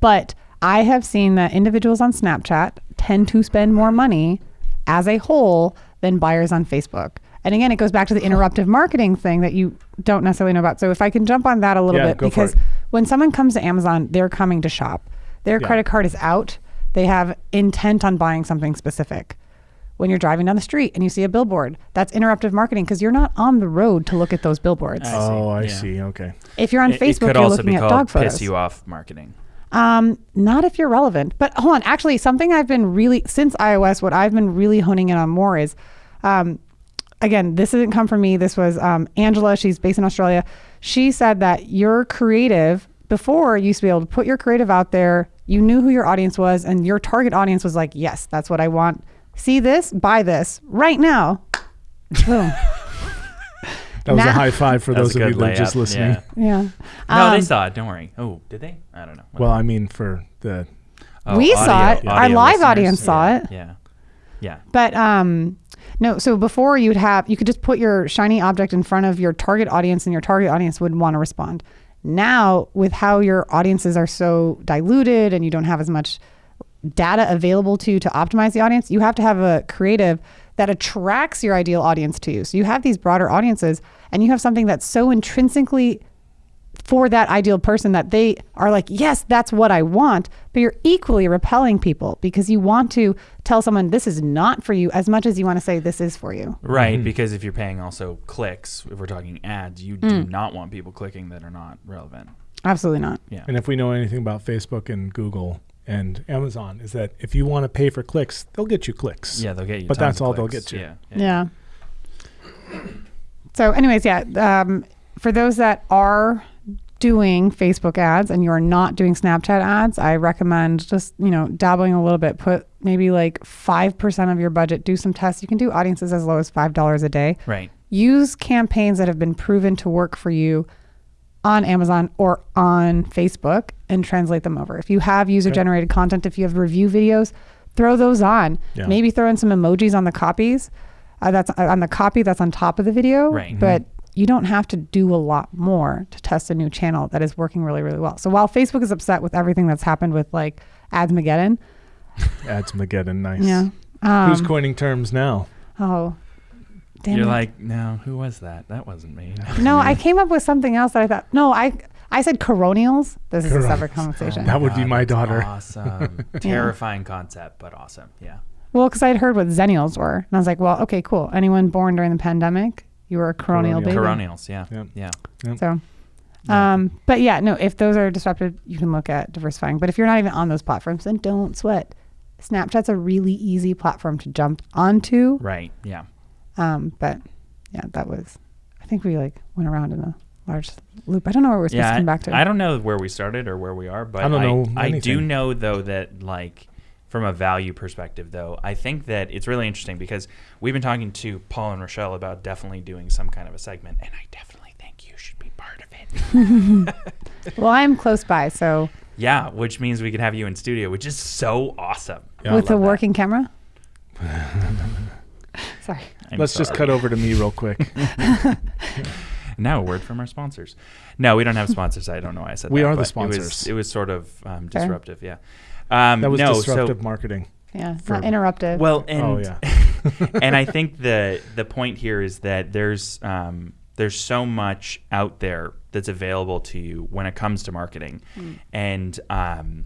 But I have seen that individuals on Snapchat tend to spend more money as a whole than buyers on Facebook. And again, it goes back to the interruptive marketing thing that you don't necessarily know about. So if I can jump on that a little Yeah, bit, because when someone comes to Amazon, they're coming to shop. Their Yeah. credit card is out. They have intent on buying something specific when you're driving down the street and you see a billboard. That's interruptive marketing because you're not on the road to look at those billboards. I Oh, I yeah. see. Okay. if you're on It- Facebook, it could you're also looking be at called dog piss photos. you off marketing. Um, not if you're relevant. But hold on, actually, something I've been really since iOS, what I've been really honing in on more is, um, again, this didn't come from me. This was um, Angela. She's based in Australia. She said that your creative before you used to be able to put your creative out there. You knew who your audience was, and your target audience was like, "Yes, that's what I want. See this, buy this right now." Boom. That was a high five for That those of you that are just listening. yeah. Yeah. No, they Um, saw it. Don't worry. Oh, did they? I don't know. Well, I mean, for the Oh, we saw it. Our audio live listeners. audience saw it. Yeah. Yeah. But um no, so before you'd have you could just put your shiny object in front of your target audience and your target audience would want to respond. Now, with how your audiences are so diluted and you don't have as much data available to you to optimize the audience, you have to have a creative that attracts your ideal audience to you. So you have these broader audiences and you have something that's so intrinsically for that ideal person that they are like, yes, that's what I want. But you're equally repelling people because you want to tell someone this is not for you as much as you want to say this is for you. Right, Mm-hmm. because if you're paying also clicks, if we're talking ads, you Mm. do not want people clicking that are not relevant. Absolutely not. Yeah. And if we know anything about Facebook and Google and Amazon, is that if you want to pay for clicks, they'll get you clicks. Yeah, they'll get you. But that's of all they'll get you. Yeah. Yeah. So, anyways, yeah. Um, for those that are doing Facebook ads and you're not doing Snapchat ads, I recommend just, you know, dabbling a little bit. Put maybe like 5% of your budget, do some tests. You can do audiences as low as $5 a day. Right. use campaigns that have been proven to work for you on Amazon or on Facebook and translate them over. If you have user generated content, if you have review videos, throw those on. Yeah. Maybe throw in some emojis on the copies. Uh, that's uh, on the copy that's on top of the video. Right. But you don't have to do a lot more to test a new channel that is working really, really well. So while Facebook is upset with everything that's happened with like Ads Mageddon, Ads Mageddon, nice. yeah. Um, Who's coining terms now? oh, damn You're it. like, no, who was that? That wasn't me. no, I came up with something else that I thought. No, I I said coronials. This is a separate Coronials. conversation. That would be my that's daughter. Awesome. Terrifying concept, but awesome. Yeah. Well, because I'd heard what zennials were, and I was like, well, okay, cool. Anyone born during the pandemic, you were a coronial Coronial. baby. Coronials. Yeah. Yep. Yeah. So, um, but yeah, no, if those are disrupted, you can look at diversifying. But if you're not even on those platforms, then don't sweat. Snapchat's a really easy platform to jump onto. Right. Yeah. Um, but yeah, that was, I think we like went around in a large loop. I don't know where we're supposed Yeah. to come back to. I don't know where we started or where we are, but I don't know I, do know though that like from a value perspective though, I think that it's really interesting because we've been talking to Paul and Rochelle about definitely doing some kind of a segment, and I definitely think you should be part of it. well, I'm close by, so yeah, which means we could have you in studio, which is so awesome. Yeah. With a love that. working camera. Sorry. I'm Let's just cut over to me real quick. Now a word from our sponsors. No, we don't have sponsors. I don't know why I said We that. are the but It was, sponsors. it was sort of um, Fair. disruptive. Yeah. Um, That was no, disruptive so marketing. Yeah, For- not interruptive. well, and oh yeah. and I think the the point here is that there's um, there's so much out there that's available to you when it comes to marketing, Hmm. and um,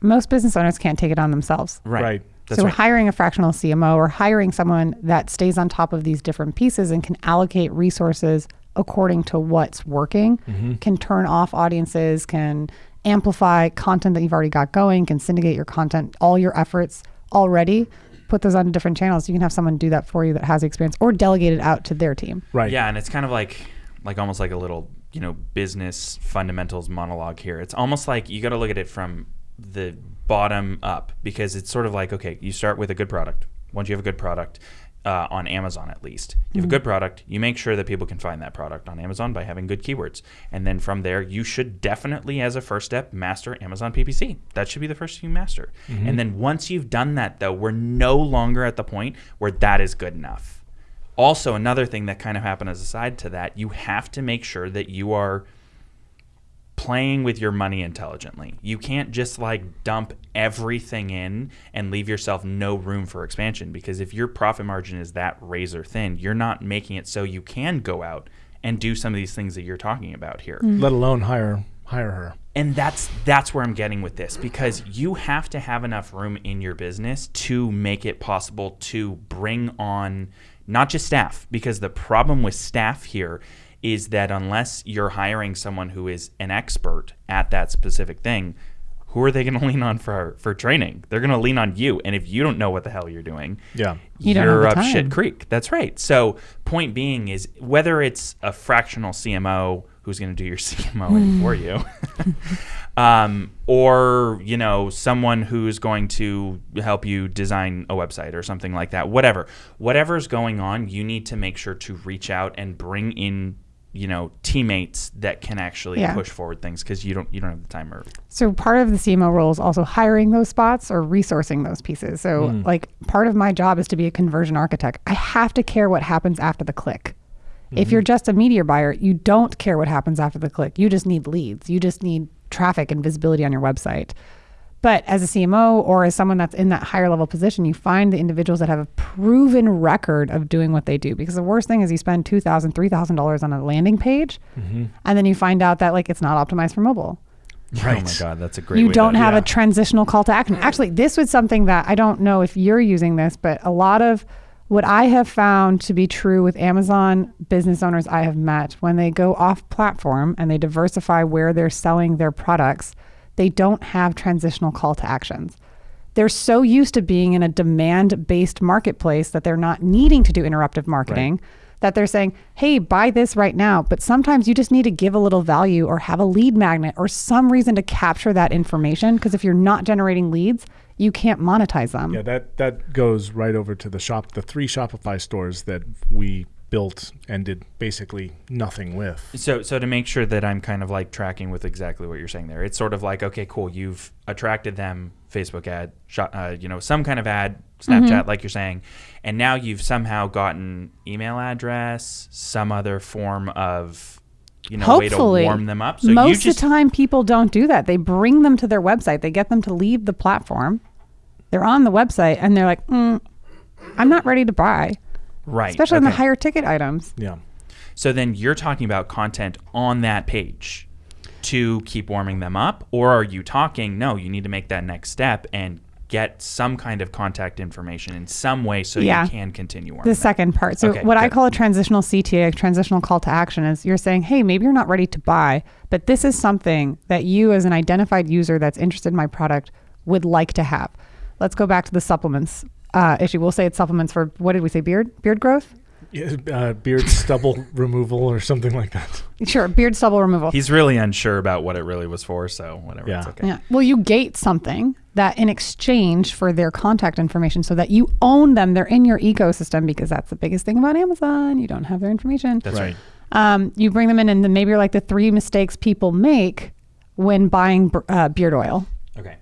Most business owners can't take it on themselves. right, Right. That's so right. hiring a fractional CMO or hiring someone that stays on top of these different pieces and can allocate resources according to what's working, Mm-hmm. can turn off audiences, can amplify content that you've already got going, can syndicate your content, all your efforts already, put those on different channels. You can have someone do that for you that has the experience or delegate it out to their team. Right. Yeah, and it's kind of like like almost like a little you know business fundamentals monologue here. It's almost like you got to look at it from the bottom up because it's sort of like okay, you start with a good product. Once you have a good product. Uh, on Amazon, at least, you have a good product. You make sure that people can find that product on Amazon by having good keywords, and then from there, you should definitely, as a first step, master Amazon PPC. That should be the first thing you master. And then once you've done that, though, we're no longer at the point where that is good enough also another thing that kind of happened as a side to that you have to make sure that you are playing with your money intelligently. You can't just like dump everything in and leave yourself no room for expansion because if your profit margin is that razor thin you're not making it so you can go out and do some of these things that you're talking about here. Mm-hmm. Let alone hire hire her. and that's that's where I'm getting with this because you have to have enough room in your business to make it possible to bring on not just staff because the problem with staff here is that unless you're hiring someone who is an expert at that specific thing who are they going to lean on for for training they're going to lean on you and if you don't know what the hell you're doing Yeah. You don't you're up the shit creek. That's right. So point being is whether it's a fractional CMO who's going to do your CMO for you, um, or you know someone who's going to help you design a website or something like that. Whatever, whatever's going on, you need to make sure to reach out and bring in you know teammates that can actually Yeah. push forward things because you don't you don't have the time or So part of the CMO role is also hiring those spots or resourcing those pieces. So hmm. like part of my job is to be a conversion architect. I have to care what happens after the click. If mm-hmm. you're just a media buyer, you don't care what happens after the click. You just need leads. You just need traffic and visibility on your website. But as a CMO or as someone that's in that higher level position, you find the individuals that have a proven record of doing what they do. Because the worst thing is you spend $2,000, $3,000 on a landing page, mm-hmm. and then you find out that like it's not optimized for mobile oh Right. oh my god that's a great you way don't to, have yeah. a transitional call to action. Actually, this was something that I don't know if you're using this, but a lot of what I have found to be true with Amazon business owners I have met when they go off platform and they diversify where they're selling their products, they don't have transitional call to actions. They're so used to being in a demand based marketplace that they're not needing to do interruptive marketing that they're saying, hey, buy this right now. But sometimes you just need to give a little value or have a lead magnet or some reason to capture that information. Because if you're not generating leads, you can't monetize them. Yeah, that that goes right over to the shop, the three Shopify stores that we built and did basically nothing with. So, so to make sure that I'm kind of like tracking with exactly what you're saying there, it's sort of like, okay, cool, you've attracted them, Facebook ad, shot, uh, you know, some kind of ad, Snapchat, Mm-hmm. like you're saying, and now you've somehow gotten email address, some other form of, you know, way to Hopefully. warm them up. So Most of the time, people don't do that. They bring them to their website, they get them to leave the platform, they're on the website and they're like, mm, I'm not ready to buy, Right. especially on the higher ticket items. Yeah. So then you're talking about content on that page to keep warming them up, or are you talking? No, you need to make that next step and get some kind of contact information in some way so Yeah. you can continue warming. The second part. So, Okay, what I call a transitional CTA, a transitional call to action, is you're saying, hey, maybe you're not ready to buy, but this is something that you, as an identified user that's interested in my product, would like to have. Let's go back to the supplements uh, issue. We'll say it's supplements for what did we say? Beard, beard growth. Yeah, uh, beard stubble removal or something like that. Sure, beard stubble removal. He's really unsure about what it really was for, so whatever. It's Yeah. okay. Yeah. Well, you gate something that in exchange for their contact information so that you own them, they're in your ecosystem because that's the biggest thing about Amazon. You don't have their information. That's right. Um, you bring them in, and then maybe you're like the three mistakes people make when buying uh, beard oil. Okay.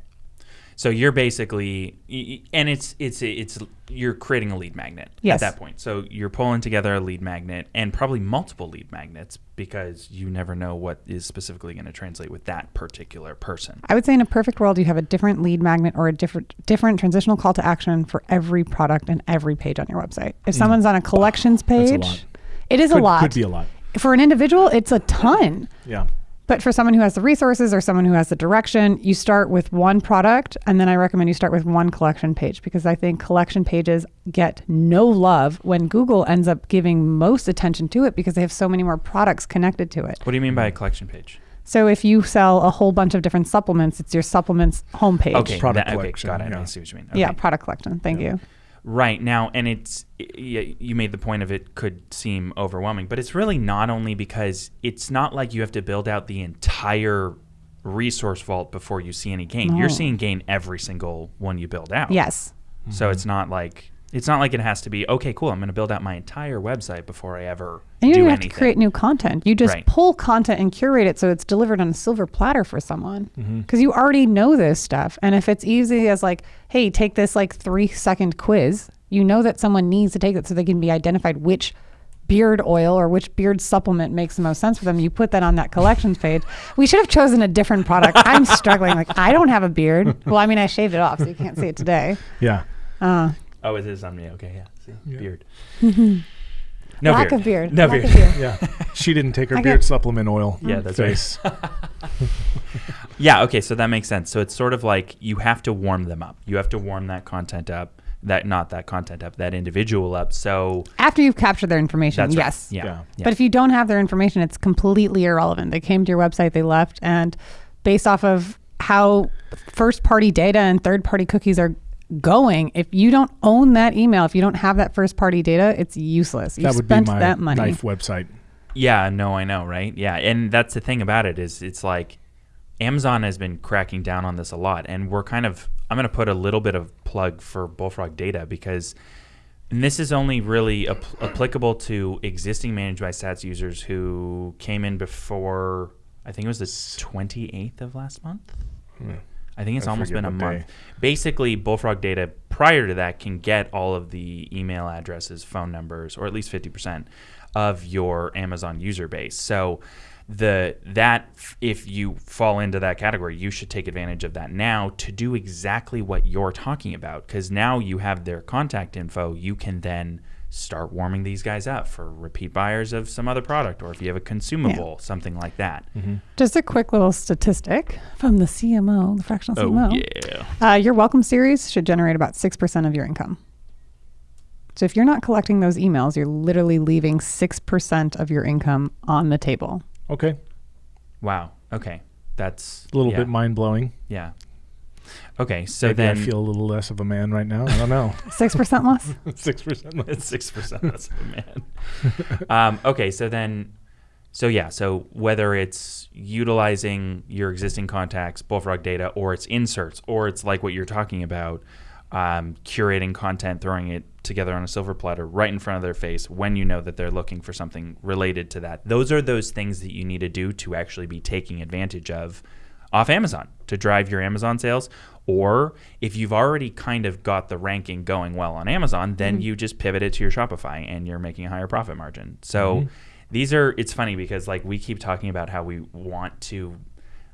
So you're basically, y- y- and it's it's it's you're creating a lead magnet Yes. at that point. So you're pulling together a lead magnet and probably multiple lead magnets because you never know what is specifically going to translate with that particular person. I would say in a perfect world, you have a different lead magnet or a different different transitional call to action for every product and every page on your website. If mm. someone's on a collections That's a page, it is Could, a lot. It could be a lot. for an individual, it's a ton. Yeah. But for someone who has the resources or someone who has the direction, you start with one product. And then I recommend you start with one collection page because I think collection pages get no love when Google ends up giving most attention to it because they have so many more products connected to it. What do you mean by a collection page? So if you sell a whole bunch of different supplements, it's your supplements homepage. Okay, Product that- okay, collection, got it. yeah. I see what you mean. Yeah, product collection. Thank you. Right now, and it's you made the point of it could seem overwhelming, but it's really not only because it's not like you have to build out the entire resource vault before you see any gain. You're seeing gain every single one you build out. Yes. So it's not like it's not like it has to be okay. Cool. I'm going to build out my entire website before I ever And you do don't have anything. to create new content. You just Right. pull content and curate it so it's delivered on a silver platter for someone. Because you already know this stuff. And if it's easy as like, hey, take this like three second quiz, you know that someone needs to take it so they can be identified which beard oil or which beard supplement makes the most sense for them. You put that on that collections page. We should have chosen a different product. I'm struggling. Like, I don't have a beard. Well, I mean, I shaved it off, so you can't see it today. Yeah. Uh, Oh, it is on me. Okay, yeah. See, Yeah. beard. no lack beard. of beard. No lack beard. Of beard. Yeah. She didn't take her I beard supplement oil. Yeah, that's right. Yeah, okay, so that makes sense. So it's sort of like you have to warm them up. You have to warm that content up, that not that content up, that individual up. So After you've captured their information, that's right. yes. Yeah. Yeah. yeah. But if you don't have their information, it's completely irrelevant. They came to your website, they left, and based off of how first party data and third party cookies are going, if you don't own that email, if you don't have that first party data, it's useless. You that would be spent my that money. knife website. Yeah, no, I know, right? Yeah, and that's the thing about it is it's like Amazon has been cracking down on this a lot, and we're kind of I'm going to put a little bit of plug for Bullfrog Data because and this is only really ap- applicable to existing ManageByStats users who came in before I think it was the 28th of last month. Hmm. I think it's I almost been a month. day. Basically, Bullfrog Data prior to that can get all of the email addresses, phone numbers, or at least 50% of your Amazon user base. So the that if you fall into that category, you should take advantage of that now to do exactly what you're talking about because now you have their contact info. You can then start warming these guys up for repeat buyers of some other product or if you have a consumable, something like that. Just a quick little statistic from the CMO, the fractional Oh CMO. yeah. Uh, your welcome series should generate about 6% of your income. So if you're not collecting those emails, you're literally leaving 6% of your income on the table. Okay. Wow. Okay. That's A little yeah, bit mind blowing. Yeah. Okay. So Maybe then I feel a little less of a man right now. I don't know. 6% less? Six percent. it's six percent. That's a man. um, okay. So then, so yeah. So whether it's utilizing your existing contacts, Bullfrog data, or it's inserts, or it's like what you're talking about, um, curating content, throwing it together on a silver platter right in front of their face when you know that they're looking for something related to that. Those are those things that you need to do to actually be taking advantage of off Amazon to drive your Amazon sales. Or if you've already kind of got the ranking going well on Amazon, then mm-hmm. you just pivot it to your Shopify and you're making a higher profit margin. So mm-hmm. these are, it's funny because like we keep talking about how we want to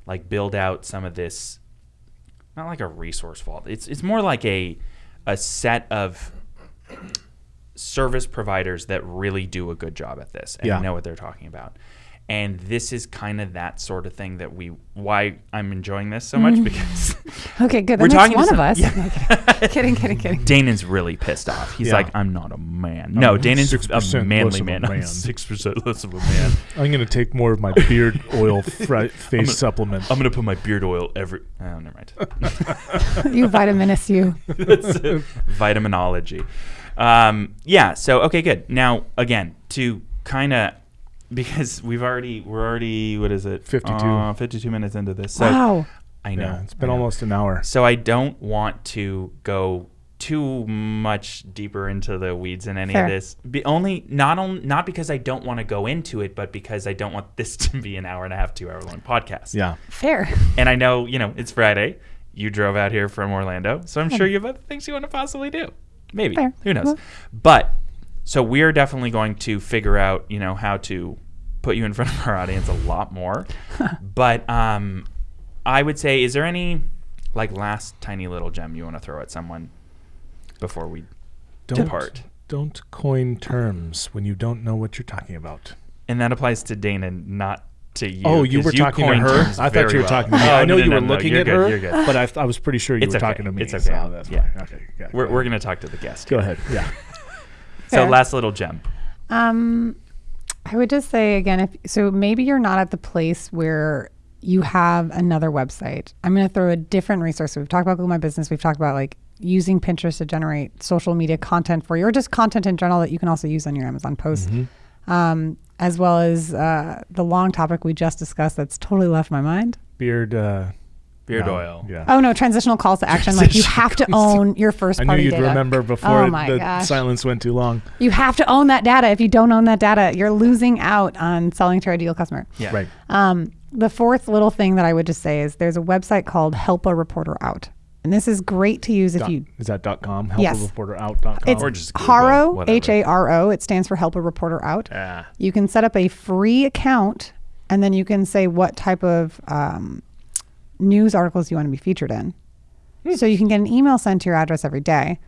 like build out some of this not like a resource vault. It's it's more like a a set of service providers that really do a good job at this and Yeah. know what they're talking about. And this is kind of that sort of thing that we why I'm enjoying this so much because Okay, good. We're talking makes to one some- of us. kidding, kidding, kidding. Danon's really pissed off. He's Yeah. like, I'm not a man. No, Danon's a manly of a man. Man. six percent less of a man. I'm going to take more of my beard oil fri- face gonna- supplement. I'm gonna put my beard oil every. Oh, never mind. you vitaminous you. Vitaminology. Um, yeah. So okay, good. Now again, to kind of because we've already we're already what is it 52. Uh, 52 minutes into this. So wow. I know yeah, it's been I know. almost an hour. So I don't want to go too much deeper into the weeds in any Fair. of this. Be only not on, not because I don't want to go into it, but because I don't want this to be an hour and a half, two hour long podcast. Yeah. Fair. And I know you know it's Friday. You drove out here from Orlando, so I'm sure you have other things you want to possibly do. Maybe Fair. who knows? Well- But so we are definitely going to figure out you know how to put you in front of our audience a lot more. but um, I would say, is there any like last tiny little gem you want to throw at someone before we Don't, depart? don't coin terms when you don't know what you're talking about. And that applies to Dana, not to you. oh, you were talking to her? I thought you were well. talking to me. Oh, I know no, you no, were no, looking you're at good, her, You're good. but I, th- I was pretty sure you It's were okay. talking to me. It's okay. so that's Yeah. fine. Okay. Yeah, We're, go we're going to talk to the guest. Go ahead. Yeah. So last little gem. Um, I would just say again, if so, maybe you're not at the place where you have another website. I'm going to throw a different resource. We've talked about Google My Business. We've talked about like using Pinterest to generate social media content for you, or just content in general that you can also use on your Amazon post. Um, as well as uh, the long topic we just discussed that's totally left my mind. Beard. Uh, Beard no, oil. Yeah. Oh no, transitional calls to action. Like you have to own your first I knew party you'd data. remember before Oh my the gosh. silence went too long. You have to own that data. If you don't own that data, you're losing out on selling to your ideal customer. Yeah. Right. Um, the fourth little thing that I would just say is there's a website called Help a Reporter Out. And this is great to use if Dot, you is that dot com? Help Yes. a reporter out dot com. it's Or just Google, Haro. H A R O. It stands for Help a Reporter Out. Ah. You can set up a free account and then you can say what type of um, news articles you want to be featured in. So you can get an email sent to your address every day.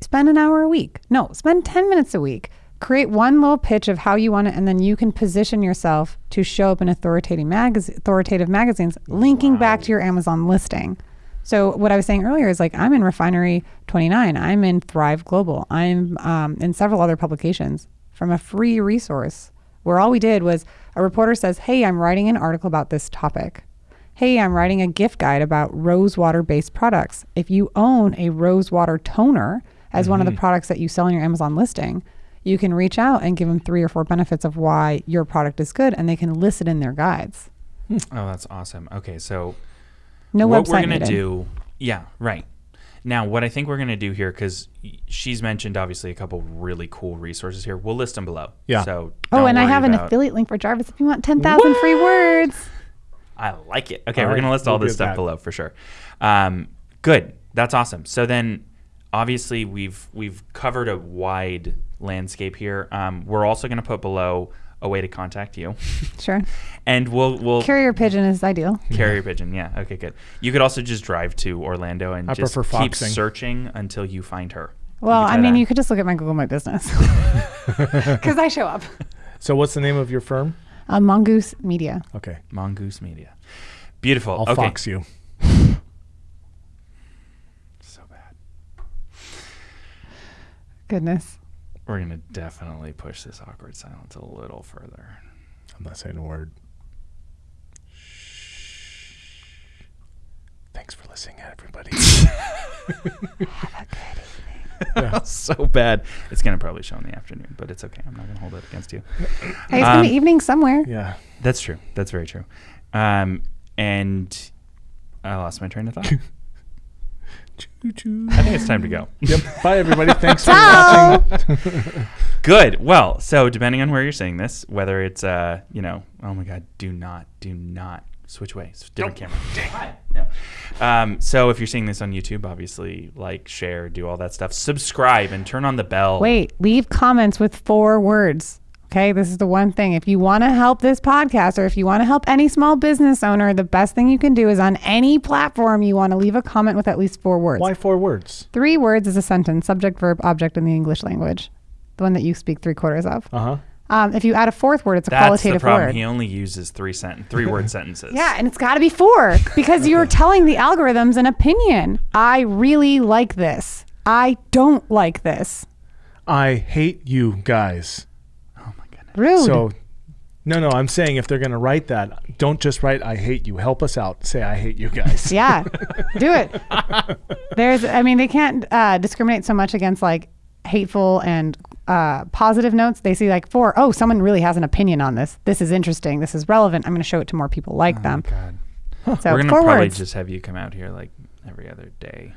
Spend an hour a week. No, spend 10 minutes a week. Create one little pitch of how you want it, and then you can position yourself to show up in authoritative, magaz- authoritative magazines, linking back to your Amazon listing. So what I was saying earlier is like I'm in Refinery 29. I'm in Thrive Global. I'm um, in several other publications from a free resource where all we did was a reporter says, "Hey, I'm writing an article about this topic. Hey, I'm writing a gift guide about rose water based products. If you own a rose water toner as one of the mm-hmm. products that you sell on your Amazon listing." You can reach out and give them three or four benefits of why your product is good, and they can list it in their guides. Hmm. Oh, that's awesome. Okay, so No what website we're gonna do yeah right now what i think we're gonna do here because she's mentioned obviously a couple really cool resources here we'll list them below Yeah. so Oh, and I worry have an affiliate link for Jarvis if you want 10,000 free words. I like it okay All we're right, gonna list all we'll this stuff that. below for sure um, good that's awesome so then obviously we've we've covered a wide landscape here um, we're also gonna put below a way to contact you Sure. and we'll we'll Carrier pigeon is ideal. Carrier pigeon, yeah. Okay, good. You could also just drive to Orlando and I just keep foxing. searching until you find her. Well, I mean, that. you could just look at my Google My Business because I show up. So what's the name of your firm? Uh, Mongoose Media. Okay. Mongoose Media. Beautiful. I'll okay. fox you. So bad. Goodness. We're gonna definitely push this awkward silence a little further. I'm not saying a word. Shh. Thanks for listening, everybody. so bad. It's gonna probably show in the afternoon, but it's okay. I'm not gonna hold it against you. Hey, it's gonna Um, be evening somewhere. yeah. That's true. That's very true. Um, and I lost my train of thought. Choo choo. I think it's time to go. Yep. Bye, everybody. Thanks for watching. Good. Well, so depending on where you're seeing this, whether it's uh, you know, oh my God, do not, do not switch away. It's a different camera. Dang. No. Um, so if you're seeing this on YouTube, obviously like, share, do all that stuff. Subscribe and turn on the bell. Wait, leave comments with four words. Okay, this is the one thing. If you want to help this podcast or if you want to help any small business owner, the best thing you can do is on any platform you want to leave a comment with at least four words. Why four words? Three words is a sentence, subject, verb, object in the English language, the one that you speak three quarters of. Uh huh. Um, if you add a fourth word, it's a That's the qualitative problem. word. He only uses three sent three word sentences. Yeah, and it's got to be four because you're telling the algorithms an opinion. I really like this. I don't like this. I hate you guys. Oh my goodness. Rude. So, no, no, I'm saying if they're going to write that, don't just write "I hate you." Help us out. Say "I hate you guys." yeah, do it. There's, I mean, they can't uh, discriminate so much against like hateful and uh, positive notes. They see like four, oh, someone really has an opinion on this. This is interesting. This is relevant. I'm going to show it to more people like them. God. So We're gonna four probably words. just have you come out here like every other day.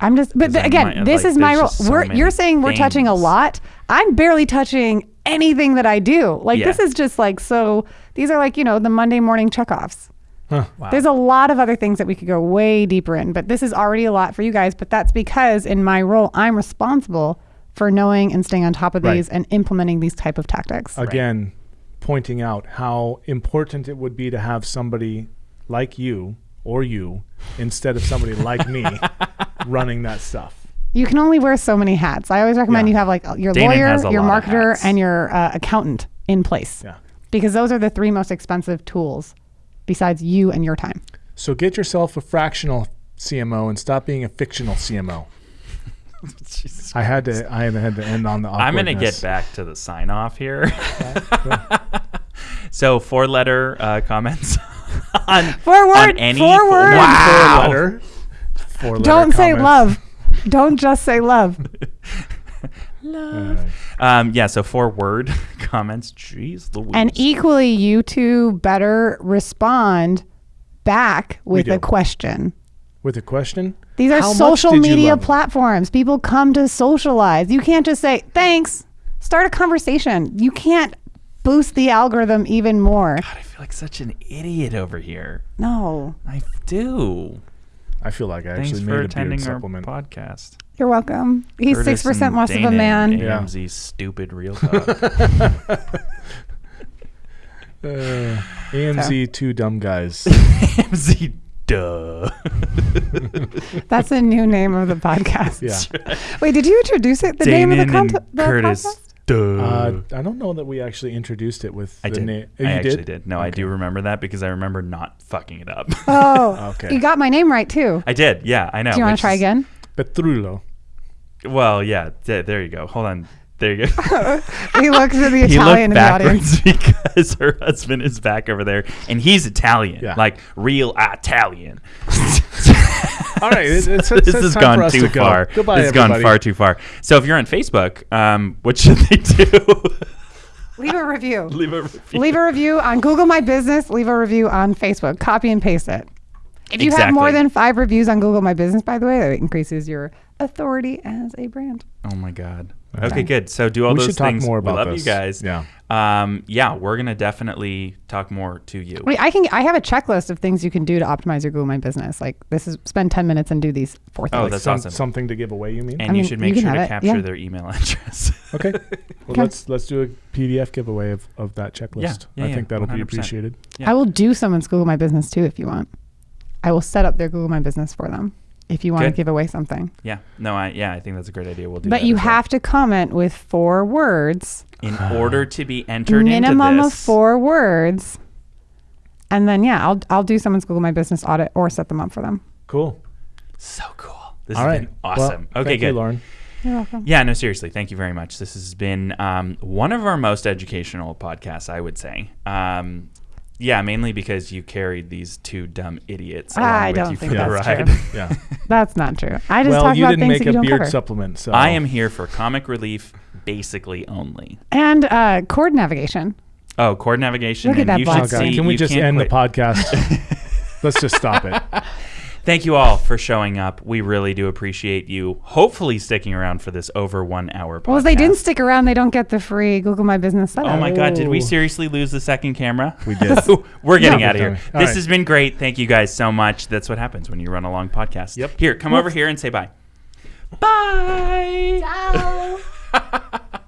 I'm just, but again, might- this like, is my role. so we're, you're saying we're touching a lot. I'm barely touching anything that I do. Like Yeah. this is just like so. These are like you know the Monday morning checkoffs. Wow. There's a lot of other things that we could go way deeper in, but this is already a lot for you guys. But that's because in my role, I'm responsible for knowing and staying on top of Right. these and implementing these type of tactics. Again, pointing out how important it would be to have somebody like you or you instead of somebody like me running that stuff. You can only wear so many hats. I always recommend Yeah. you have like your Danon lawyer, your marketer, and your uh, accountant in place. Yeah. because those are the three most expensive tools besides you and your time. So get yourself a fractional CMO and stop being a fictional CMO. Jesus I had to. I had to end on the. I'm going to get back to the sign off here. so, four letter uh, comments on, Four on word- any four fo- words. Wow. Four letter. Four letter Don't say love. Don't just say love. All right. Um, yeah, so four word comments. Jeez Louise. And equally, you two better respond back with a question. With a question. These are How social media platforms. People come to socialize. You can't just say, thanks. Start a conversation. You can't boost the algorithm even more. God, I feel like such an idiot over here. No. I do. I feel like I Thanks actually for made a attending beard our supplement. podcast. You're welcome. He's Curtis 6% and less of a man. and Yeah. AMZ's stupid real talk. Uh, AMZ two dumb guys. AMZ, duh. That's a new name of the podcast. Yeah. Wait, did you introduce it? The name of the, Danon cont- and the Curtis, podcast? duh. Uh, I don't know that we actually introduced it with I the did. name. I you actually did? did. No, I do remember that because I remember not fucking it up. Oh, Okay. You got my name right too. I did. Yeah, I know. Do you want to try is- again? Petrulo. Well, yeah. th- there you go. Hold on. There you go. He looks at the he Italian looked in the audience. because her husband is back over there, and he's Italian, Yeah. like real Italian. All right, it's, it's, this it's has time gone for us too to go. far. Goodbye, this has gone far too far. So if you're on Facebook, um, what should they do? Leave a review. Leave a review. Leave a review on Google My Business. Leave a review on Facebook. Copy and paste it. If you have more than five reviews on Google My Business, by the way, that increases your authority as a brand. Oh my god. Okay. Okay, good. So do all We those should talk things. more we about love this. you guys. Yeah. Um, yeah, we're gonna definitely talk more to you. Wait, I can. I have a checklist of things you can do to optimize your Google My Business. Like this is spend ten minutes and do these four things. Oh, that's Some- awesome. Something to give away, you mean? And I you mean, should make can sure to capture yeah. their email address. okay. Well, Okay. let's let's do a PDF giveaway of, of that checklist. yeah, I yeah, think that'll be 100%. appreciated. Yeah. I will do someone's Google My Business too if you want. I will set up their Google My Business for them if you want to give away something. yeah. No, I yeah, I think that's a great idea. We'll do But that you as well. have to comment with four words, in order to be entered into the minimum into of four words, and then yeah, I'll I'll do someone's Google My Business audit or set them up for them. Cool. So cool. This All has right. been awesome. Well, okay, thank good. you, Lauren. You're welcome. Yeah, no, seriously, thank you very much. This has been um, one of our most educational podcasts, I would say. Um, yeah, mainly because you carried these two dumb idiots. along I with don't you think for the that's ride. true. Yeah. That's not true. I just well, talk you about didn't things make that a you don't beard cover. supplement, so I am here for comic relief, basically only. and uh, chord navigation. Oh, chord navigation. Look at and that you box. should Okay, see. Can we you just can't end quit. the podcast? Let's just stop it. Thank you all for showing up. We really do appreciate you. Hopefully, sticking around for this over one hour podcast. Well, if they didn't stick around, they don't get the free Google My Business setup. Oh my God! Did we Oh. seriously lose the second camera? We did. We're getting No. out of here. All this right. has been great. Thank you guys so much. That's what happens when you run a long podcast. Yep. Here, come over here and say bye. Bye. Ciao.